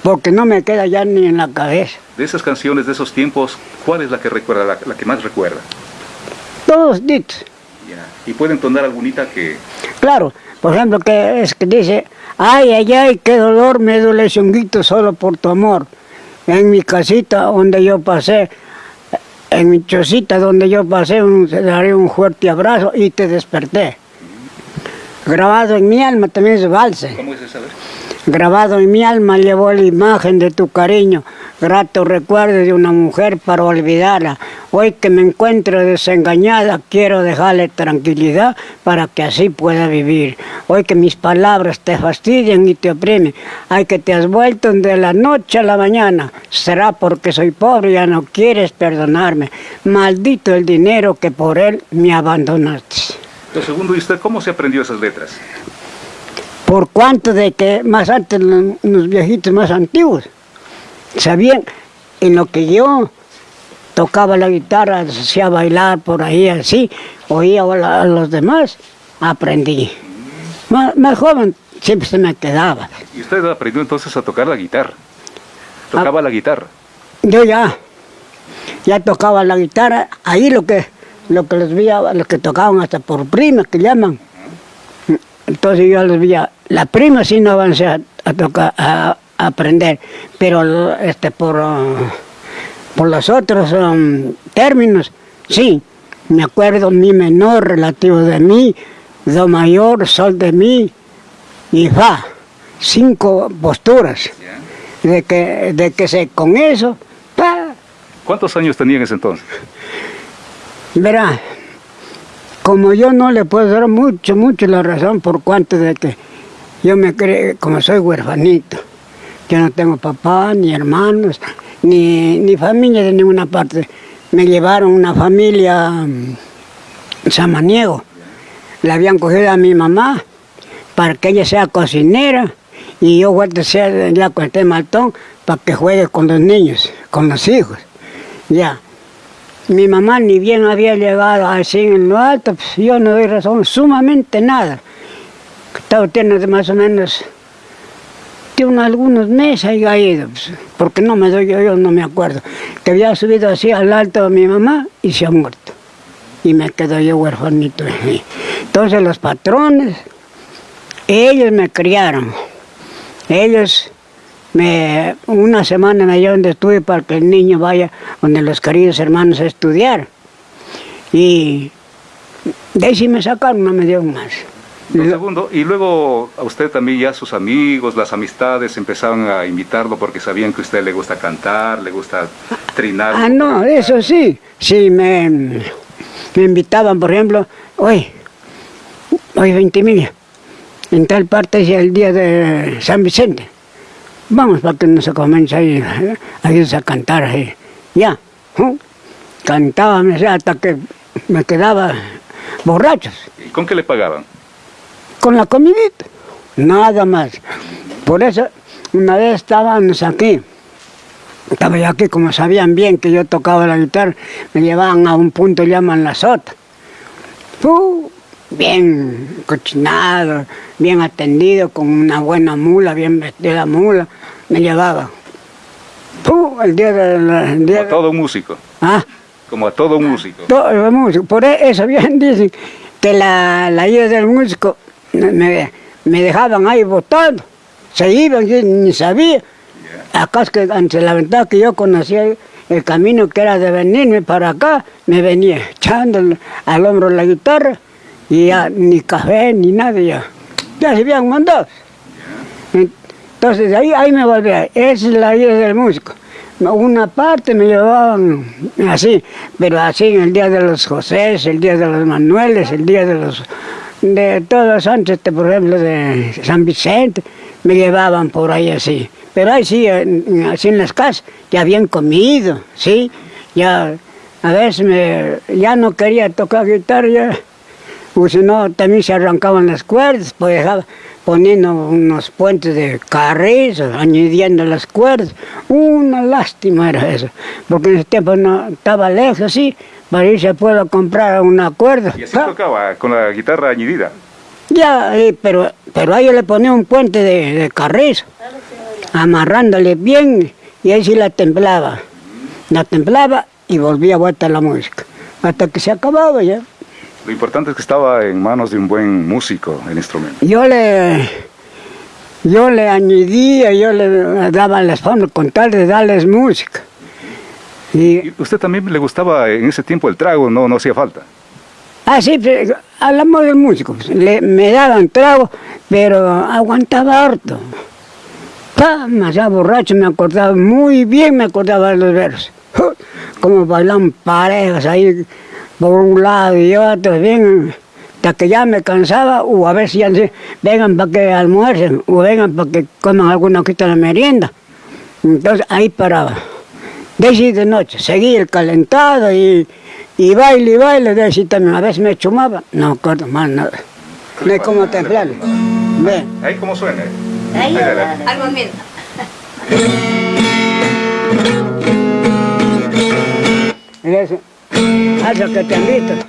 porque no me queda ya ni en la cabeza. De esas canciones de esos tiempos, ¿cuál es la que recuerda, la, que más recuerda? Todos ditos. ¿Y pueden entonar algunita que...? Claro, por ejemplo, que es que dice, ay, ay, ay, qué dolor me duele ese solo por tu amor. En mi casita donde yo pasé, en mi chocita donde yo pasé, un, te daré un fuerte abrazo y te desperté. Grabado en mi alma también es valse. ¿Cómo es esa vez? Grabado en mi alma llevó la imagen de tu cariño, grato recuerdo de una mujer para olvidarla. Hoy que me encuentro desengañada, quiero dejarle tranquilidad para que así pueda vivir. Hoy que mis palabras te fastidian y te oprimen, hay que te has vuelto de la noche a la mañana. Será porque soy pobre y ya no quieres perdonarme. Maldito el dinero que por él me abandonaste. Lo segundo, ¿y usted cómo se aprendió esas letras? por cuanto de que más antes los, viejitos más antiguos sabían en lo que yo tocaba la guitarra, hacía bailar por ahí así, oía a los demás, aprendí. Más, joven siempre se me quedaba. ¿Y usted aprendió entonces a tocar la guitarra? ¿Tocaba ah. la guitarra? Yo ya, ya tocaba la guitarra, ahí lo que, lo que les veía, los que tocaban hasta por prima, que llaman. Entonces yo los veía la prima sí no avancé a, tocar, a, aprender, pero este, por, uh, por los otros um, términos, sí. Me acuerdo mi menor relativo de mí, do mayor, sol de mí y fa. Cinco posturas. De que, de que se con eso, pa, ¿Cuántos años tenía en ese entonces? Verá, como yo no le puedo dar mucho, mucho la razón por cuanto de que yo me creo, como soy huerfanito, yo no tengo papá, ni hermanos, ni, ni familia de ninguna parte. Me llevaron una familia mm, samaniego. Le habían cogido a mi mamá para que ella sea cocinera y yo vuelto a ser ya con este maltón para que juegue con los niños, con los hijos. Ya. Mi mamá ni bien había llegado así en lo alto, pues yo no doy razón, sumamente nada. Estaba tiene más o menos unos algunos meses ahí ha ido, porque no me doy yo, no me acuerdo. Que había subido así al alto de mi mamá y se ha muerto. Y me quedo yo huerfanito. Entonces los patrones, ellos me criaron. Ellos me, una semana me llevan de estudio para que el niño vaya donde los queridos hermanos a estudiar. Y de ahí sí me sacaron, no me dieron más. Un segundo, y luego a usted también ya sus amigos, las amistades empezaron a invitarlo porque sabían que a usted le gusta cantar, le gusta trinar. Ah, no, eso sí. Sí, me, me invitaban, por ejemplo, hoy, hoy 20 mil, en tal parte es el día de San Vicente. Vamos para que nos comience ahí, ahí a cantar ahí. Ya, ¿eh? cantaba hasta que me quedaba borrachos, ¿Y con qué le pagaban? Con la comidita, nada más. Por eso, una vez estábamos aquí, estaba yo aquí, como sabían bien que yo tocaba la guitarra, me llevaban a un punto, llaman la sota. Uh, bien cochinado, bien atendido, con una buena mula, bien vestida mula, me llevaba. Uh, el día de la... el Como a todo músico, ah, como a todo músico. todo músico. Por eso bien dicen que la, la ida del músico me, me dejaban ahí botando. Se iban, yo ni sabía. Acá es que ante la ventana que yo conocía el camino que era de venirme para acá, me venía echando al- al hombro la guitarra y ya ni café ni nada ya. Ya se habían mandado. Entonces ahí, ahí me volvía. Esa es la vida del músico. Una parte me llevaban así, pero así en el día de los José, el día de los Manueles, el día de los de todos los santos, este, por ejemplo, de San Vicente, me llevaban por ahí así. Pero ahí sí, así en las casas, ya habían comido, sí. Ya a veces ya no quería tocar guitarra, o si no, también se arrancaban las cuerdas, pues poniendo unos puentes de carrizo, añadiendo las cuerdas. Una lástima era eso, porque en ese tiempo no estaba lejos, sí, para irse a pueblo a comprar una cuerda. Y así tocaba, con la guitarra añadida. Ya, eh, pero, pero ahí le ponía un puente de, de carrizo, amarrándole bien, y ahí sí la templaba. La templaba y volvía a vuelta la música, hasta que se acababa ya. Lo importante es que estaba en manos de un buen músico el instrumento. Yo le, yo le añadía, yo le daba las formas con tal de darles música. Y, ¿Y usted también le gustaba en ese tiempo el trago? No, no hacía falta. ah, sí, pero hablamos del músico, pues, le, me daban trago, pero aguantaba harto. Pa, ya borracho, me acordaba muy bien, me acordaba de los versos. Como bailan parejas ahí, por un lado y otro, bien, hasta que ya me cansaba, o a veces ya decía, vengan para que almuercen, o vengan para que coman alguna de la merienda. Entonces ahí paraba. De de noche, seguía el calentado y, y baile y baile, de sí también, a veces me chumaba, no acuerdo más nada. No hay como templarlo. Ve. Ahí cómo suena. Ahí, al momento. Mira eso. Eso que te han visto.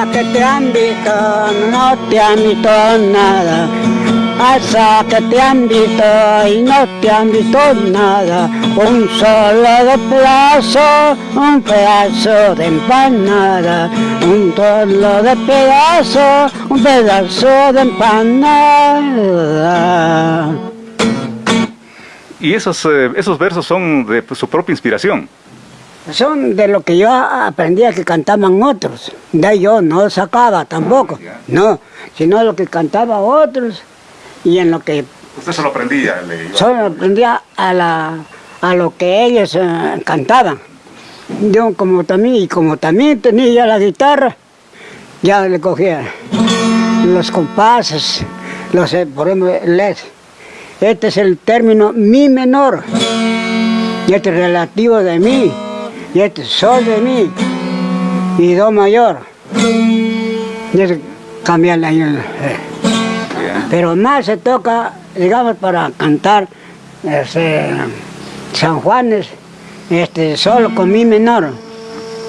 Que te han visto, no te han visto nada. Alza que te han visto y no te han visto nada. Un solo de pedazo, un pedazo de empanada. Un solo de pedazo, un pedazo de empanada. Y esos, eh, esos versos son de su propia inspiración. Son de lo que yo aprendía que cantaban otros. De yo no sacaba tampoco, no, sino lo que cantaba otros y en lo que... ¿Usted se lo aprendía? Solo aprendía a, la, a lo que ellos eh, cantaban. Yo como también, y como también tenía la guitarra, ya le cogía los compases, los, eh, por ejemplo, les. Este es el término mi menor, y este es relativo de mí, y este es sol de mí, y do mayor. Y es cambiar la Pero más se toca, digamos, para cantar este, San Juanes, este, solo con mi menor.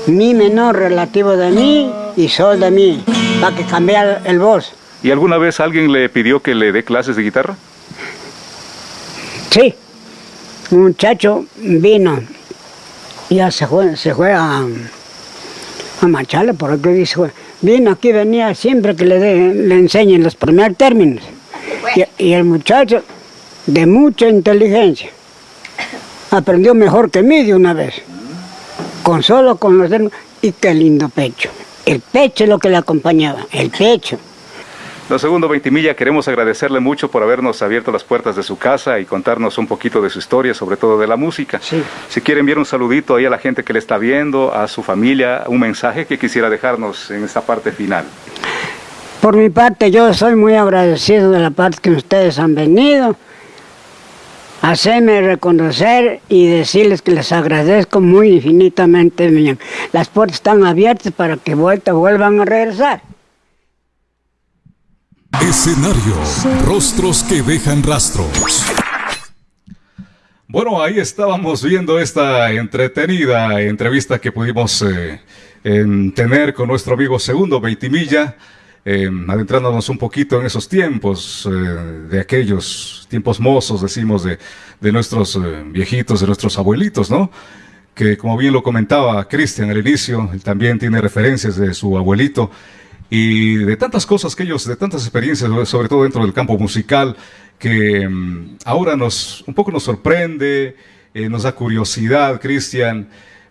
Mi menor relativo de mí y sol de mí, para que cambie el voz. ¿Y alguna vez alguien le pidió que le dé clases de guitarra? Sí, un muchacho vino, ya se fue, se fue a, a Machala, por aquí dice, vino aquí, venía siempre que le, le enseñen los primeros términos. Y, y el muchacho, de mucha inteligencia, aprendió mejor que mí de una vez, con solo con los términos, y qué lindo pecho. El pecho es lo que le acompañaba, el pecho. Don Segundo Veintimilla, queremos agradecerle mucho por habernos abierto las puertas de su casa y contarnos un poquito de su historia, sobre todo de la música. Sí. Si quiere enviar un saludito ahí a la gente que le está viendo, a su familia, un mensaje que quisiera dejarnos en esta parte final. Por mi parte, yo soy muy agradecido de la parte que ustedes han venido. Hacerme reconocer y decirles que les agradezco muy infinitamente. Las puertas están abiertas para que vuelta vuelvan a regresar. Escenario, rostros que dejan rastros. Bueno, ahí estábamos viendo esta entretenida entrevista que pudimos eh, tener con nuestro amigo Segundo Veitimilla, eh, adentrándonos un poquito en esos tiempos, eh, de aquellos tiempos mozos, decimos, de, de nuestros viejitos, de nuestros abuelitos, ¿no? Que como bien lo comentaba Cristian al inicio, él también tiene referencias de su abuelito, y de tantas cosas que ellos, de tantas experiencias, sobre todo dentro del campo musical, que mm, ahora nos, un poco nos sorprende, eh, nos da curiosidad, Cristian,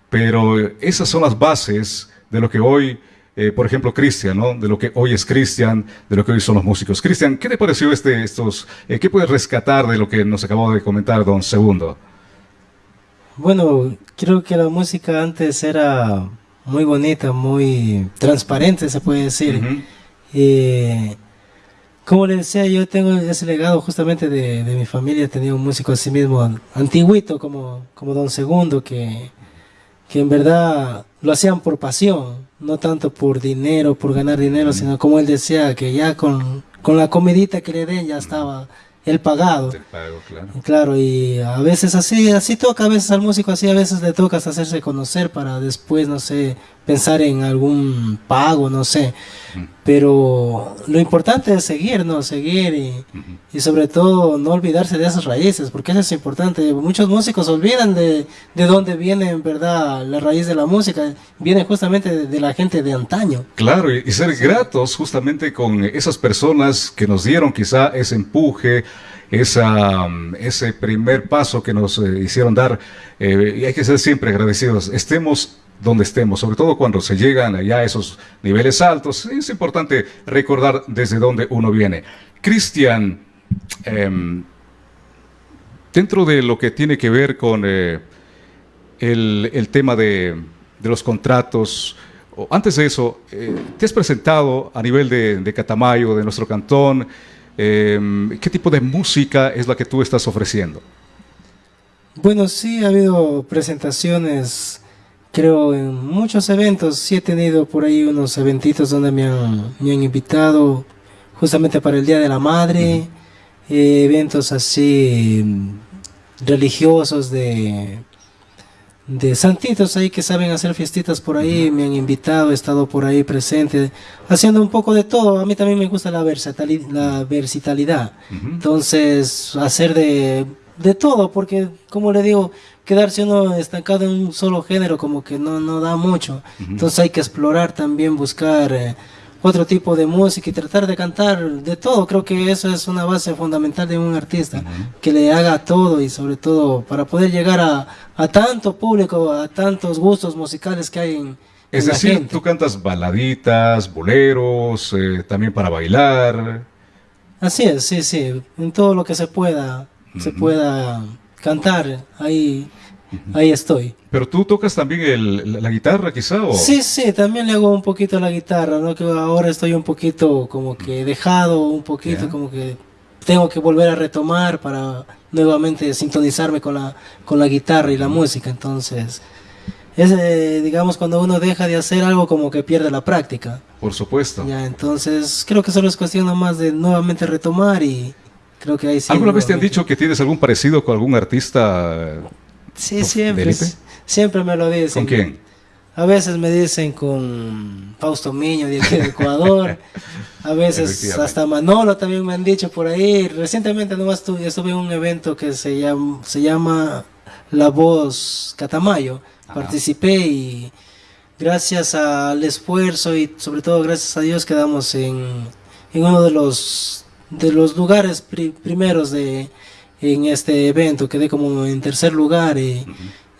pero esas son las bases de lo que hoy, eh, por ejemplo, Cristian, ¿no? De lo que hoy es Cristian, de lo que hoy son los músicos. Cristian, ¿qué te pareció este, estos, eh, qué puedes rescatar de lo que nos acabó de comentar Don Segundo? Bueno, creo que la música antes era muy bonita, muy transparente, se puede decir. y, como le decía, yo tengo ese legado justamente de, mi familia, tenía un músico así mismo, antiguito, como, como Don Segundo, que, que en verdad lo hacían por pasión, no tanto por dinero, por ganar dinero, sino como él decía, que ya con, con la comidita que le den ya estaba el pagado. claro. y a veces así, así toca, a veces al músico así, a veces le toca hacerse conocer para después, no sé, pensar en algún pago, no sé. Pero lo importante es seguir, ¿no? Seguir y, y, sobre todo no olvidarse de esas raíces, porque eso es importante. Muchos músicos olvidan de, de dónde viene en verdad la raíz de la música, viene justamente de, la gente de antaño. Claro, y, ser gratos justamente con esas personas que nos dieron quizá ese empuje, esa, ese primer paso que nos eh, hicieron dar, eh, y hay que ser siempre agradecidos. Estemos donde estemos, sobre todo cuando se llegan allá a esos niveles altos, es importante recordar desde dónde uno viene. Cristian, em, dentro de lo que tiene que ver con eh, el, tema de, los contratos, antes de eso, eh, te has presentado a nivel de, Catamayo, de nuestro cantón, em, ¿qué tipo de música es la que tú estás ofreciendo? Bueno, sí, ha habido presentaciones creo en muchos eventos, sí he tenido por ahí unos eventitos donde me han, me han invitado justamente para el Día de la Madre, eh, eventos así mm, religiosos de, de santitos ahí que saben hacer fiestitas por ahí, me han invitado, he estado por ahí presente, haciendo un poco de todo, a mí también me gusta la versatilidad, la versatilidad. entonces hacer de, de todo, porque como le digo, quedarse uno estancado en un solo género como que no, no da mucho. Entonces hay que explorar también, buscar eh, otro tipo de música y tratar de cantar de todo. Creo que eso es una base fundamental de un artista, que le haga todo y sobre todo para poder llegar a, a tanto público, a tantos gustos musicales que hay en, Es decir, gente. tú cantas baladitas, boleros, eh, también para bailar. Así es, sí, sí, en todo lo que se pueda, se pueda cantar, ahí, ahí estoy. Pero tú tocas también el- la, la guitarra, quizá, o Sí, sí, también le hago un poquito a la guitarra, ¿no? Que ahora estoy un poquito como que dejado, un poquito Ya. como que tengo que volver a retomar para nuevamente sintonizarme con la, con la guitarra y la música, entonces... Es, eh, digamos, cuando uno deja de hacer algo como que pierde la práctica. por supuesto. Ya, entonces creo que solo es cuestión nomás de nuevamente retomar y creo que ahí sí. ¿Alguna vez te han dicho que tienes algún parecido con algún artista? Sí, ¿De siempre. Siempre me lo dicen. ¿Con quién? A veces me dicen con Fausto Miño de aquí de Ecuador. A veces hasta Manolo también me han dicho por ahí. Recientemente nomás estuve, estuve en un evento que se llama, se llama La Voz Catamayo. Ajá. Participé y gracias al esfuerzo y sobre todo gracias a Dios quedamos en, en uno de los de los lugares pri- primeros de en este evento. Quedé como en tercer lugar y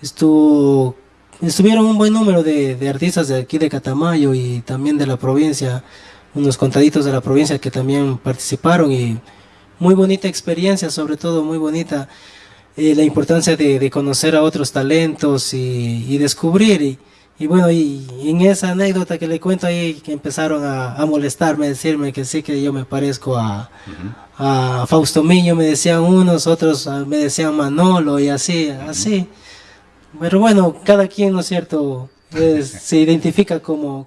estuvo estuvieron un buen número de, de artistas de aquí de Catamayo y también de la provincia, unos contaditos de la provincia que también participaron y muy bonita experiencia, sobre todo muy bonita eh, la importancia de, de conocer a otros talentos y, y descubrir. Y, y bueno, y, en esa anécdota que le cuento ahí, que empezaron a, a molestarme, decirme que sí que yo me parezco a, a Fausto Miño, me decían unos, otros ah, me decían Manolo y así, así. Pero bueno, cada quien, ¿no es cierto? Es- se identifica como...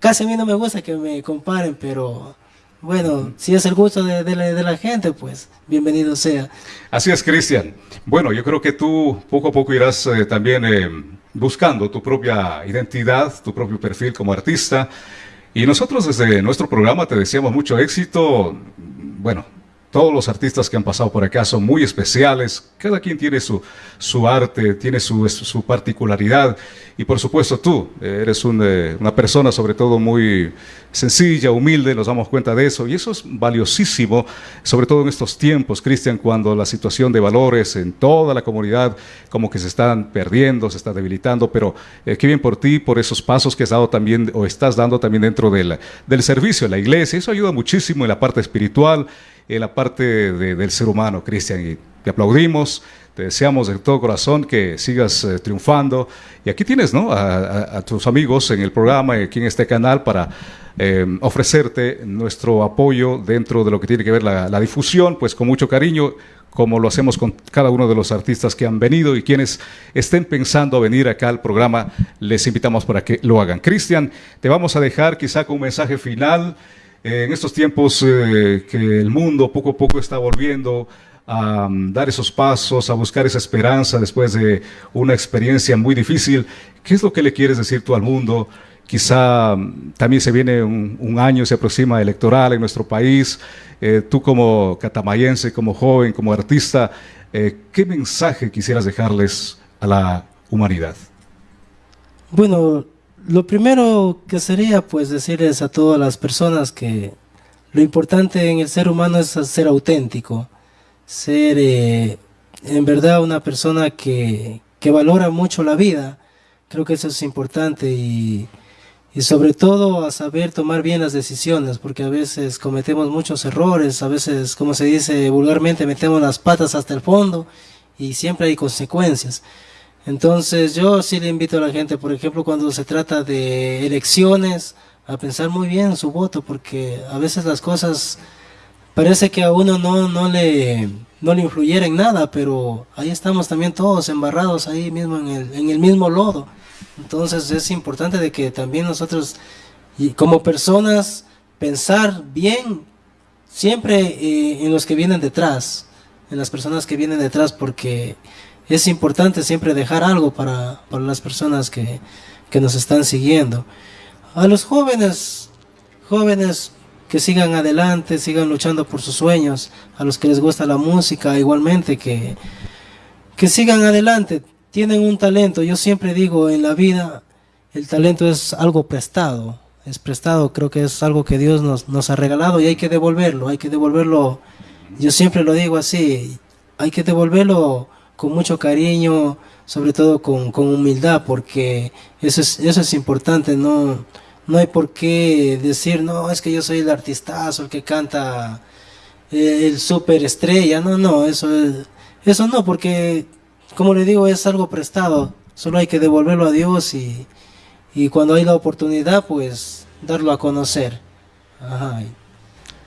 Casi a mí no me gusta que me comparen, pero bueno, si es el gusto de, de la, de la gente, pues bienvenido sea. Así es, Cristian. Bueno, yo creo que tú poco a poco irás eh, también eh, buscando tu propia identidad, tu propio perfil como artista. Y nosotros desde nuestro programa te deseamos mucho éxito. Bueno, todos los artistas que han pasado por acá son muy especiales. Cada quien tiene su, su arte, tiene su, su particularidad. Y por supuesto tú eh, eres un, eh, una persona sobre todo muy sencilla, humilde, nos damos cuenta de eso. Y eso es valiosísimo, sobre todo en estos tiempos, Cristian, cuando la situación de valores en toda la comunidad como que se están perdiendo, se está debilitando. Pero eh, qué bien por ti, por esos pasos que has dado también o estás dando también dentro del, del servicio en la iglesia. Eso ayuda muchísimo en la parte espiritual en la parte de- del ser humano, Cristian, y te aplaudimos, te deseamos de todo corazón que sigas eh, triunfando. Y aquí tienes ¿no? a, a- a tus amigos en el programa, aquí en este canal, para eh, ofrecerte nuestro apoyo dentro de lo que tiene que ver la, la difusión, pues con mucho cariño, como lo hacemos con cada uno de los artistas que han venido y quienes estén pensando venir acá al programa, les invitamos para que lo hagan. Cristian, te vamos a dejar quizá con un mensaje final. Eh, en estos tiempos eh, que el mundo poco a poco está volviendo a mm, dar esos pasos, a buscar esa esperanza después de una experiencia muy difícil, ¿qué es lo que le quieres decir tú al mundo? Quizá mm, también se viene un, año, se aproxima electoral en nuestro país. Eh, tú como catamayense, como joven, como artista, ¿qué mensaje quisieras dejarles a la humanidad? Bueno, lo primero que sería pues decirles a todas las personas que lo importante en el ser humano es ser auténtico, ser eh, en verdad una persona que, que valora mucho la vida. Creo que eso es importante y, y sobre todo a saber tomar bien las decisiones, porque a veces cometemos muchos errores, a veces, como se dice vulgarmente, metemos las patas hasta el fondo y siempre hay consecuencias. Entonces yo sí le invito a la gente, por ejemplo, cuando se trata de elecciones, a pensar muy bien su voto, porque a veces las cosas parece que a uno no, no, le, no le influyera en nada, pero ahí estamos también todos embarrados ahí mismo en el, en el mismo lodo. Entonces es importante de que también nosotros, y como personas, pensar bien siempre eh, en los que vienen detrás, en las personas que vienen detrás, porque es importante siempre dejar algo para, para las personas que, que nos están siguiendo. A los jóvenes, jóvenes que sigan adelante, sigan luchando por sus sueños, a los que les gusta la música igualmente, que, que sigan adelante, tienen un talento, yo siempre digo en la vida, el talento es algo prestado, es prestado, creo que es algo que Dios nos, nos ha regalado y hay que devolverlo, hay que devolverlo, yo siempre lo digo así, hay que devolverlo con mucho cariño, sobre todo con, con humildad, porque eso es, eso es importante, no, no hay por qué decir, no, es que yo soy el artistazo, el que canta eh, el super estrella, no, no, eso, eso no, porque como le digo, es algo prestado, solo hay que devolverlo a Dios y, y cuando hay la oportunidad, pues darlo a conocer. Ajá.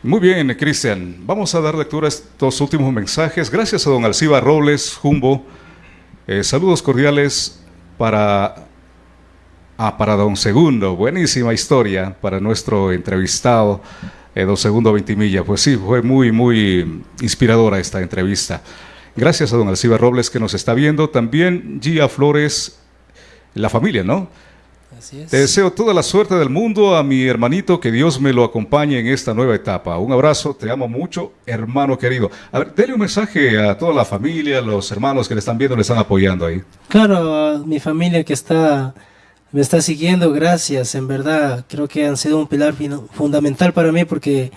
Muy bien, Cristian. Vamos a dar lectura a estos últimos mensajes. Gracias a don Alciba Robles, Jumbo. Eh, saludos cordiales para, ah, para don Segundo. Buenísima historia para nuestro entrevistado, eh, don Segundo Ventimilla. Pues sí, fue muy, muy inspiradora esta entrevista. Gracias a don Alciba Robles que nos está viendo. También Gia Flores, la familia, ¿no? Te deseo toda la suerte del mundo a mi hermanito, que Dios me lo acompañe en esta nueva etapa. Un abrazo, te amo mucho, hermano querido. A ver, dele un mensaje a toda la familia, los hermanos que le están viendo, le están apoyando ahí. Claro, a mi familia que está me está siguiendo, gracias, en verdad, creo que han sido un pilar fundamental para mí porque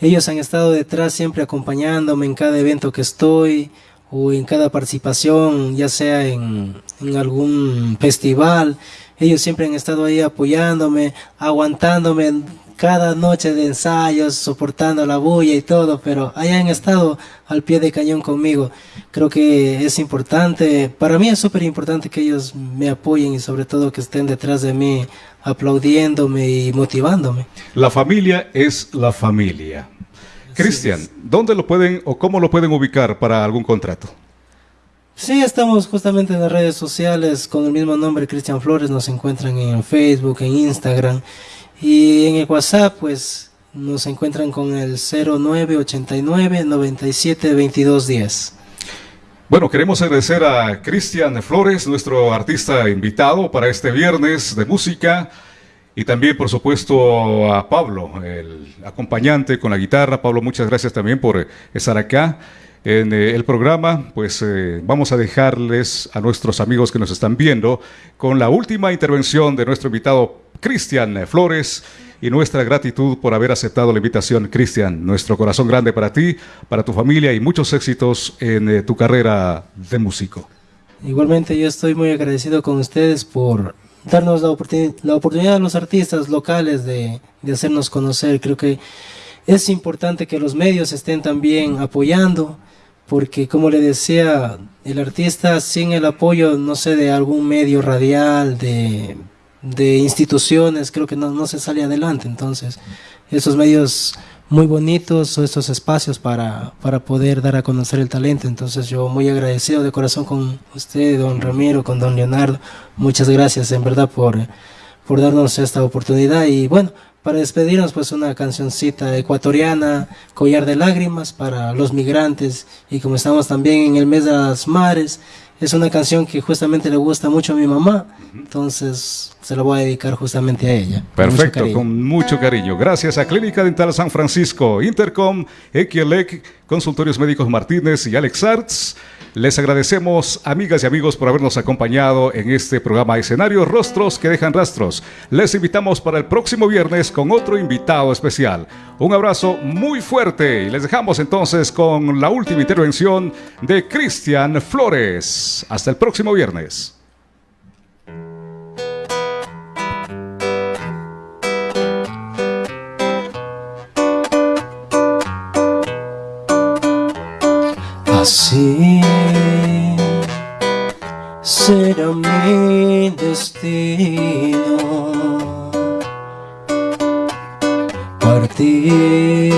ellos han estado detrás siempre acompañándome en cada evento que estoy o en cada participación, ya sea en, en algún festival ellos siempre han estado ahí apoyándome, aguantándome cada noche de ensayos, soportando la bulla y todo, pero ahí han estado al pie de cañón conmigo. Creo que es importante, para mí es súper importante que ellos me apoyen y sobre todo que estén detrás de mí aplaudiéndome y motivándome. La familia es la familia. Cristian, ¿dónde lo pueden o cómo lo pueden ubicar para algún contrato? Sí, estamos justamente en las redes sociales con el mismo nombre, Cristian Flores, nos encuentran en Facebook, en Instagram y en el WhatsApp, pues nos encuentran con el 0989 97 2210. Bueno, queremos agradecer a Cristian Flores, nuestro artista invitado para este viernes de música. Y también, por supuesto, a Pablo, el acompañante con la guitarra. Pablo, muchas gracias también por estar acá en eh, el programa, pues eh, vamos a dejarles a nuestros amigos que nos están viendo con la última intervención de nuestro invitado Cristian Flores y nuestra gratitud por haber aceptado la invitación, Cristian. Nuestro corazón grande para ti, para tu familia y muchos éxitos en eh, tu carrera de músico. Igualmente yo estoy muy agradecido con ustedes por darnos la, oportunidad a los artistas locales de, de hacernos conocer. Creo que es importante que los medios estén también apoyando porque como le decía, el artista sin el apoyo, no sé, de algún medio radial, de, instituciones, creo que no, no, se sale adelante. Entonces, esos medios muy bonitos o estos espacios para, para poder dar a conocer el talento. Entonces, yo muy agradecido de corazón con usted, don Ramiro, con don Leonardo. Muchas gracias, en verdad, por, por darnos esta oportunidad. Y bueno, para despedirnos, pues una cancioncita ecuatoriana, Collar de Lágrimas, para los migrantes. Y como estamos también en el mes de las mares, es una canción que justamente le gusta mucho a mi mamá. Entonces se la voy a dedicar justamente a ella. Perfecto, con mucho cariño. Gracias a Clínica Dental San Francisco, Intercom, Equielec, Consultorios Médicos Martínez y Alex Arts. Les agradecemos, amigas y amigos, por habernos acompañado en este programa Escenario Rostros que dejan rastros. Les invitamos para el próximo viernes con otro invitado especial. Un abrazo muy fuerte y les dejamos entonces con la última intervención de Cristian Flores. Hasta el próximo viernes. Así será mi destino. Partir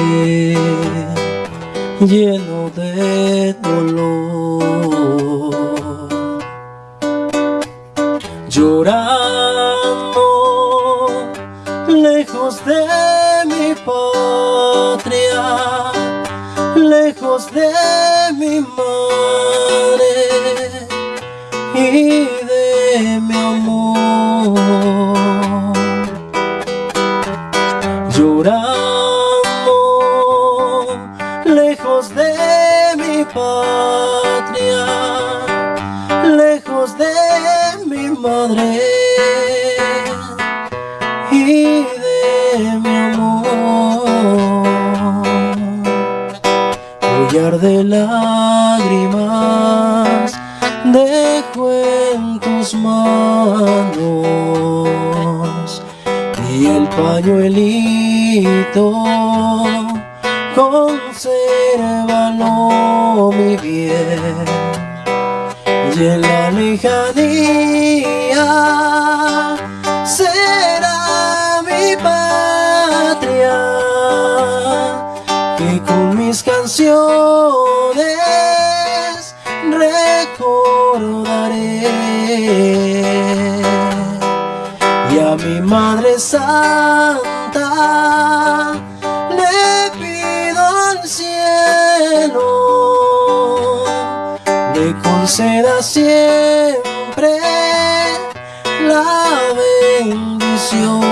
lleno de dolor, lágrimas dejo en tus manos. Y el pañuelito consérvalo mi bien. Y en la lejanía será mi patria que con mis canciones Madre Santa le pido al cielo le conceda siempre la bendición.